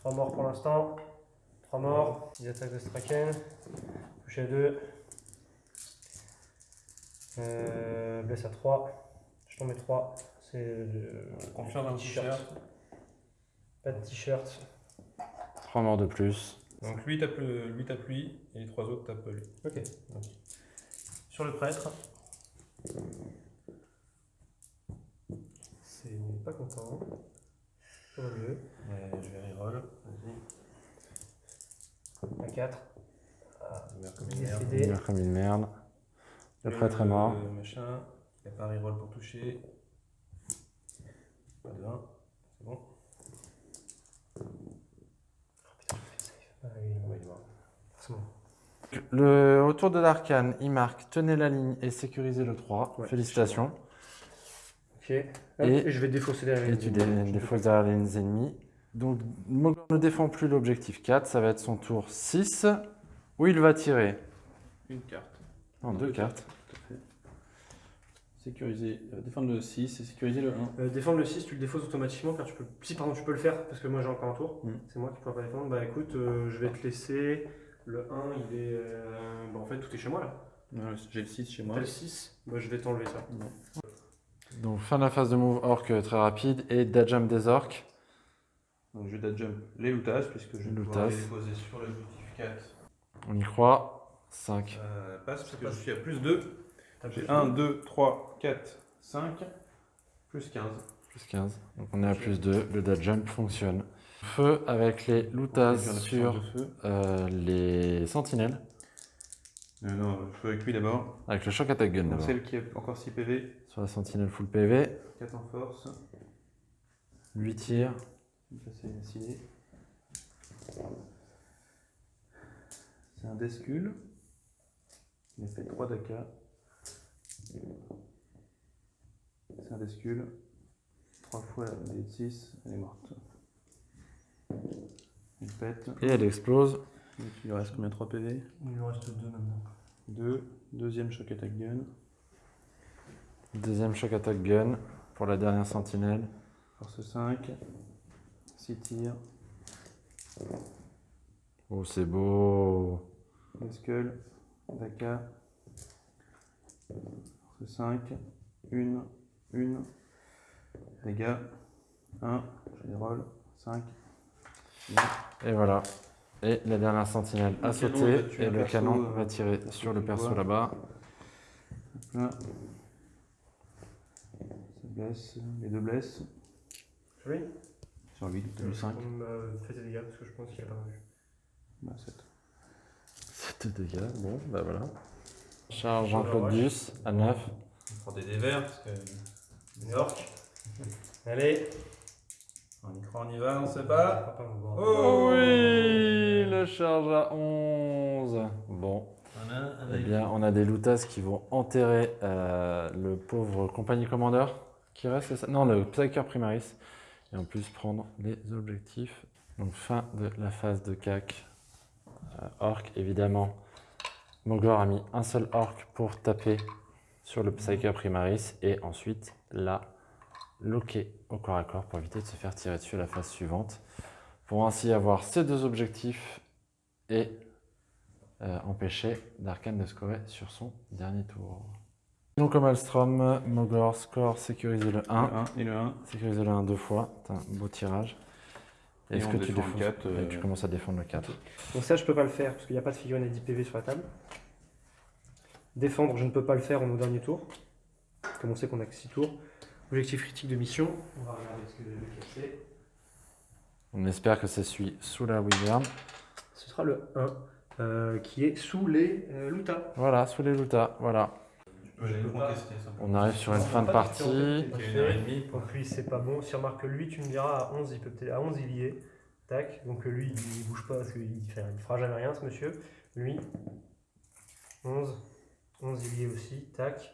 3 morts pour l'instant. 3 morts. 10 attaques de Straken. Touche à 2. Euh, blesse à 3. Je t'en mets 3. C'est. euh, Confiance dans le t-shirt. Pas de t-shirt. 3 morts de plus. Donc lui tape, le- lui tape lui et les trois autres tapent lui. Ok. Sur le prêtre. C'est pas content. Mieux. Ouais, je vais reroll. Vas-y. À 4. Il meurt comme une merde. Comme une merde. Le prêtre est mort. Machin. Il n'y a pas un reroll pour toucher. Pas de 1. C'est bon. Ah. Le, autour de l'arcane, il marque tenez la ligne et sécurisez le 3. Ouais, Félicitations. Ok. Hop, Et- Et, je vais défausser derrière les tu ennemis. dé- défausses derrière les lignes ennemies. Donc, Mogor ne défend plus l'objectif 4. Ça va être son tour 6. Où il va tirer? Une carte. Non, deux cartes. Sécuriser, euh, défendre le 6 et sécuriser le 1. Euh, défendre le 6, tu le défausses automatiquement car tu peux. Si pardon tu peux le faire parce que moi j'ai encore un tour. Mm. C'est moi qui pourrais pas défendre. Bah écoute, euh, je vais te laisser. Le 1 il est. euh, Bah en fait tout est chez moi là. Ouais, J'ai le 6 chez moi. T'as le 6, bah je vais t'enlever ça. Donc, fin de la phase de move orc très rapide et dajam des orques. Donc je vais jump les lootas puisque je vais pouvoir les déposer sur l'objectif 4. On y croit. 5. Euh, passe parce que je suis à plus 2. J'ai un 1, 2, 3, 4, 5, plus 15. Plus 15. Donc, on est à plus 2. Le dajump fonctionne. Feu avec les loutas sur euh, les sentinelles. Euh, non, feu avec lui d'abord. Avec le shock attack gun d'abord. celle qui a encore 6 PV, Sur la sentinelle full PV. 4 en force. 8 tirs. Ça c'est signé. C'est un Descule. Il a fait 3 Daka. C'est un Descule. 3 fois la de 6, elle est morte. Il pète. Et elle explose. Donc, il lui reste combien 3 PV Il nous reste deux maintenant. 2. Deuxième choc attack gun. Deuxième choc attack gun pour la dernière sentinelle. Force 5. 6 tirs. Oh, c'est beau. Daka. Force 5. 1. 1. Dégâts. 1. Je les roll. 5. Et voilà. Et la dernière sentinelle a Le sauté. Et le perso, canon euh, va tirer sur le perso là-bas. Là. Ça blesse. Les deux blessent. Oui. Sur 8, t'as eu 5. Faites des dégâts parce que je pense qu'il a pas vu. Bah, 7. 7 dégâts. Bon, bah voilà. Charge Jean-Claude. Duss à 9. On prend des dés verts parce que. Des orques. Allez. On y croit, on y va, on sait pas. Oh oui Le charge à 11. Bon. Voilà, Eh bien, on a des loutas qui vont enterrer euh, le pauvre compagnie commandeur qui reste, c'est ça? Non, le Psyker Primaris. Et en plus prendre les objectifs. Donc fin de la phase de CAC. Euh, orc, évidemment. Mogor a mis un seul orc pour taper sur le Psyker Primaris et ensuite la loquer au corps à corps pour éviter de se faire tirer dessus à la phase suivante. Pour ainsi avoir ces deux objectifs et euh, empêcher Darkan de scorer sur son dernier tour. Donc comme Alstrom, Mogor score sécurisé le 1. Le 1 et le 1. Sécurisé le 1 deux fois, c'est un beau tirage. Et Est-ce on que tu le défends 4, et euh, Tu commences à défendre le 4. Donc ça, je peux pas le faire parce qu'il n'y a pas de figurine à 10 PV sur la table. Défendre, je ne peux pas le faire en au dernier tour. Comme on sait qu'on a que 6 tours. Objectif critique de mission. On va regarder ce que lequel c'est. On espère que c'est celui sous la Wyvern. Ce sera le 1 euh, qui est sous les euh, Luta. Voilà, sous les Lutas, voilà. On arrive sur une fin de partie. une heure et demie. Donc lui, c'est pas bon. Si on remarque que lui, tu me diras, à 11, il peut peut-être- à 11 il y est. Tac. Donc lui, il bouge pas parce qu'il fait, il fera jamais rien, ce monsieur. Lui, 11. 11 il y est aussi. Tac.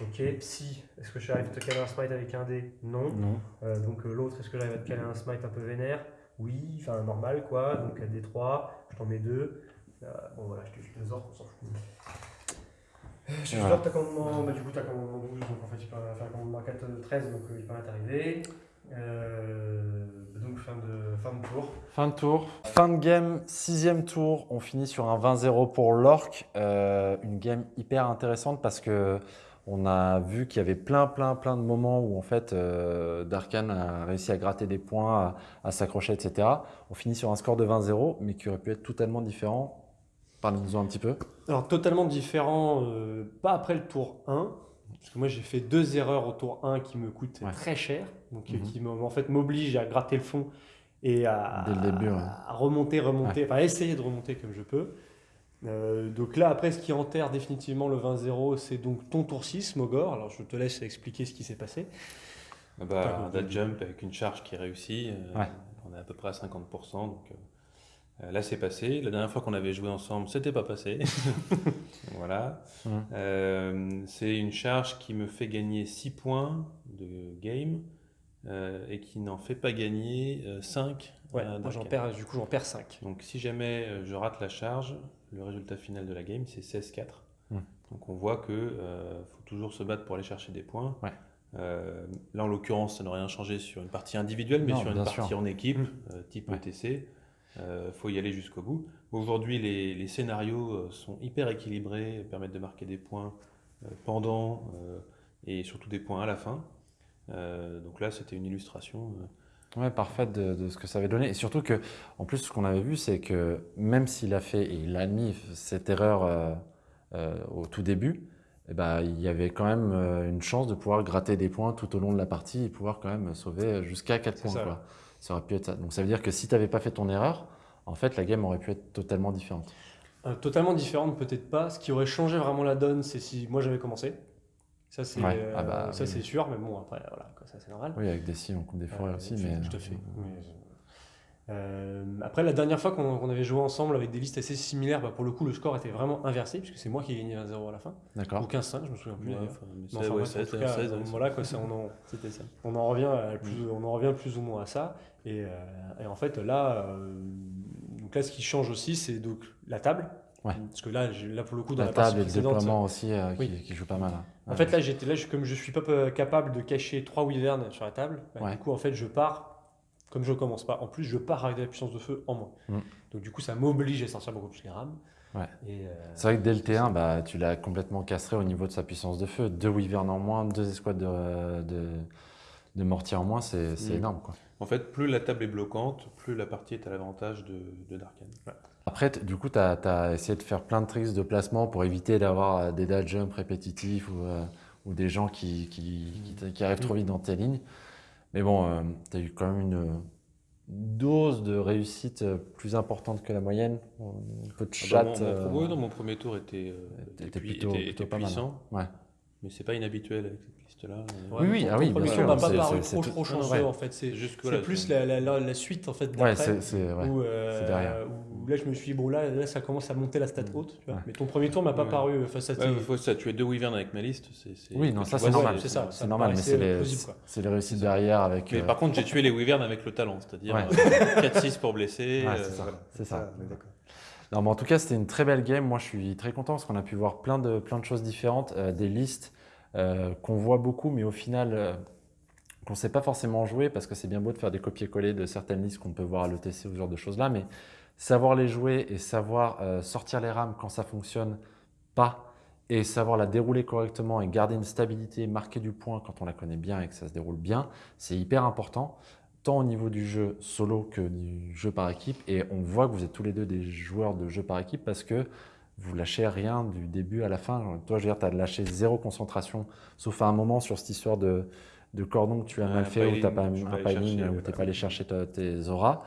Ok. Psy, est-ce que j'arrive à te caler un smite avec un dé? Non. Non. Euh, donc euh, l'autre, est-ce que j'arrive à te caler un smite un peu vénère? Oui, enfin normal quoi. Donc à D3, je t'en mets deux. Euh, bon voilà, je te file deux ordres, on s'en fout. Je te Voilà. ta commandement, bah, du coup t'as commandement 12, donc en fait tu peux faire commandement 4, euh, 13, donc euh, il peut t'arriver. Euh, donc fin de, fin de tour. Fin de tour. Fin de game, sixième tour. On finit sur un 20-0 pour l'Orc. Euh, une game hyper intéressante parce que on a vu qu'il y avait plein, plein, plein de moments où en fait euh, Darkan a réussi à gratter des points, à, à s'accrocher, etc. On finit sur un score de 20-0, mais qui aurait pu être totalement différent. Parlez-nous un petit peu. Alors totalement différent, euh, pas après le tour 1, parce que moi j'ai fait deux erreurs au tour 1 qui me coûtent Ouais. très cher, donc euh, Mhm. qui en fait m'obligent à gratter le fond et à, Dès le début, ouais. à remonter, remonter, enfin essayer de remonter comme je peux. Euh, donc là après ce qui enterre définitivement le 20-0 c'est donc ton tour 6 Mogor, alors je te laisse expliquer ce qui s'est passé. Ah Bah, un dead jump avec une charge qui réussit. euh. On est à peu près à 50%. Donc, euh, là, c'est passé. La dernière fois qu'on avait joué ensemble, c'était pas passé. voilà. Ouais. Euh, c'est une charge qui me fait gagner 6 points de game euh, et qui n'en fait pas gagner 5. Ouais, moi j'en perds, du coup j'en perds 5. Donc si jamais euh, je rate la charge, le résultat final de la game c'est 16-4. Hmm. Donc on voit euh, faut toujours se battre pour aller chercher des points. Ouais. Euh, là en l'occurrence ça n'a rien changé sur une partie individuelle, mais Non, sur une partie sûr. en équipe, euh, type Ouais. ETC, euh, faut y aller jusqu'au bout. Aujourd'hui les, les scénarios euh, sont hyper équilibrés, permettent de marquer des points euh, pendant euh, et surtout des points à la fin. Euh, donc là c'était une illustration. Ouais, parfaite de, de ce que ça avait donné. Et surtout que, en plus, ce qu'on avait vu, c'est que même s'il a fait, et il a admis cette erreur euh, euh, au tout début, eh ben, il y avait quand même une chance de pouvoir gratter des points tout au long de la partie et pouvoir quand même sauver jusqu'à 4 C'est points. ça. Quoi. Ça aurait pu être ça. Donc ça veut dire que si tu n'avais pas fait ton erreur, en fait, la game aurait pu être totalement différente. Euh, totalement différente, peut-être pas. Ce qui aurait changé vraiment la donne, c'est si moi j'avais commencé. Ça, c'est Ouais. euh, Ah bah, oui, sûr, mais bon, après, voilà, ça c'est normal. Oui, avec des si on coupe des forêts aussi. Mais, je te fais. Mais, Euh, après, la dernière fois qu'on avait joué ensemble avec des listes assez similaires, bah, pour le coup, le score était vraiment inversé, puisque c'est moi qui ai gagné 1-0 à la fin. D'accord. Ou 15-5, je me souviens plus Ouais, d'ailleurs. enfin, ouais, bref, en 16, tout cas, 16, euh, ouais, voilà, quoi, ça, on, en, C'était ça. on, en revient plus, on en revient plus ou moins à ça. Et, euh, et en fait, là, euh, donc là, ce qui change aussi, c'est donc la table. Ouais. Parce que là, là pour le coup, dans La la, partie table et le déploiement aussi euh, qui, Oui. qui joue pas mal. hein. En Ouais. fait, là, j'étais là, je- comme je suis pas euh, capable de cacher trois wyverns sur la table, bah, Ouais. du coup, en fait, je pars, comme je commence pas, en plus, je pars avec de la puissance de feu en moins. Mm. Donc, du coup, ça m'oblige à sortir beaucoup plus les rames. Ouais. Euh, C'est vrai que dès le T1, bah, tu l'as complètement castré au niveau de sa puissance de feu. Deux Wyvern en moins, deux escouades de, de, de mortier en moins, c'est Mm. énorme. Quoi. En fait, plus la table est bloquante, plus la partie est à l'avantage de, de Darkan. Après, du coup, tu as, essayé de faire plein de tricks de placement pour éviter d'avoir euh, des dash jumps répétitifs ou, euh, ou des gens qui, qui, qui t- qui arrivent trop vite dans tes lignes. Mais bon, tu as eu quand même une dose de réussite euh, plus importante que la moyenne. Un peu de Ah chat. bah, mon, mon, euh, ouais, non, mon premier tour était, euh, était était, plutôt- était- plutôt était pas mal, puissant, Ouais. mais c'est pas inhabituel avec cette liste-là. ouais, Oui, oui, ton- ah oui, bien sûr, m'a pas paru trop, trop tout- chanceux, ouais. en fait. C'est voilà, plus la, la- la- la suite, en fait, Ouais, d'après. c'est c'est- ouais. où, euh, c'est derrière. où là, je me suis dit, bon, là, là ça commence à monter la stat haute. tu vois. Ouais. Mais ton premier tour m'a pas Ouais. paru euh, face à. Ouais, faut ça, tu es deux Wyvern avec ma liste. c'est c'est- Oui, non, ça c'est normal. c'est ça, ça normal, mais c'est les, réussites derrière avec. Mais euh, par contre, j'ai tué les Wyvern avec le talent, c'est-à-dire Ouais. euh, 4-6 pour blesser. Ouais, euh, c'est ça. voilà. C'est ça. est d'accord. Non, mais en tout cas, c'était une très belle game. Moi, je suis très content parce qu'on a pu voir plein de, plein de choses différentes, euh, des listes euh, qu'on voit beaucoup, mais au final, euh, qu'on ne sait pas forcément jouer parce que c'est bien beau de faire des copier-coller de certaines listes qu'on peut voir à l'ETC ou ce genre de choses-là, mais savoir les jouer et savoir euh, sortir les rames quand ça fonctionne pas et savoir la dérouler correctement et garder une stabilité, marquer du point quand on la connaît bien et que ça se déroule bien, c'est hyper important tant au niveau du jeu solo que du jeu par équipe. Et on voit que vous êtes tous les deux des joueurs de jeu par équipe parce que vous lâchez rien du début à la fin. Toi, je veux dire, tu as lâché zéro concentration, sauf à un moment sur cette histoire de, de cordon que tu as Ouais, mal un fait, où tu n'as pas un chercher, où ouais, tu n'es pas allé chercher ta- tes auras.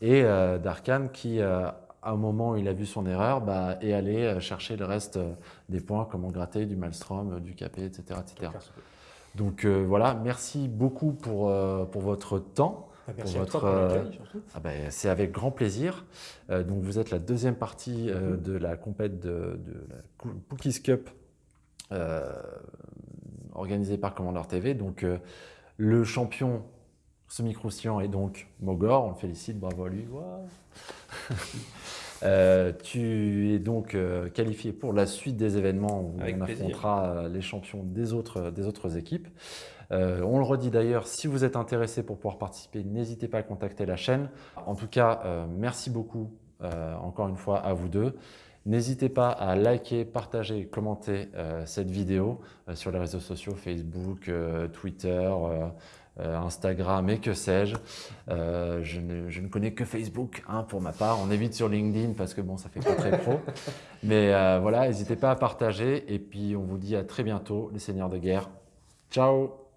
Et euh, Darkan qui, euh, à un moment où il a vu son erreur, bah, est allé euh, chercher le reste euh, des points, comme en gratter, du Maelstrom, euh, du capé, etc. etc. Donc voilà, merci beaucoup pour, pour votre temps. Bah, Merci Pour à toi votre, pour surtout. Ah ben, c'est avec grand plaisir. Donc vous êtes la deuxième partie Mhm. de la compète de, de la Cookies Cup euh, organisée par Commander TV. Donc euh, le champion semi-croustillant est donc Mogor. On le félicite, bravo à lui. Euh, tu es donc euh, qualifié pour la suite des événements où Avec on plaisir. affrontera euh, les champions des autres, des autres équipes. Euh, on le redit d'ailleurs, si vous êtes intéressé pour pouvoir participer, n'hésitez pas à contacter la chaîne. En tout cas, merci beaucoup encore une fois à vous deux. N'hésitez pas à liker, partager commenter cette vidéo sur les réseaux sociaux, Facebook, Twitter, Instagram et que sais-je. Euh, je, ne, je ne connais que Facebook hein, pour ma part. On évite sur LinkedIn parce que bon, ça fait pas très pro. Mais euh, voilà, n'hésitez pas à partager et puis on vous dit à très bientôt, les seigneurs de guerre. Ciao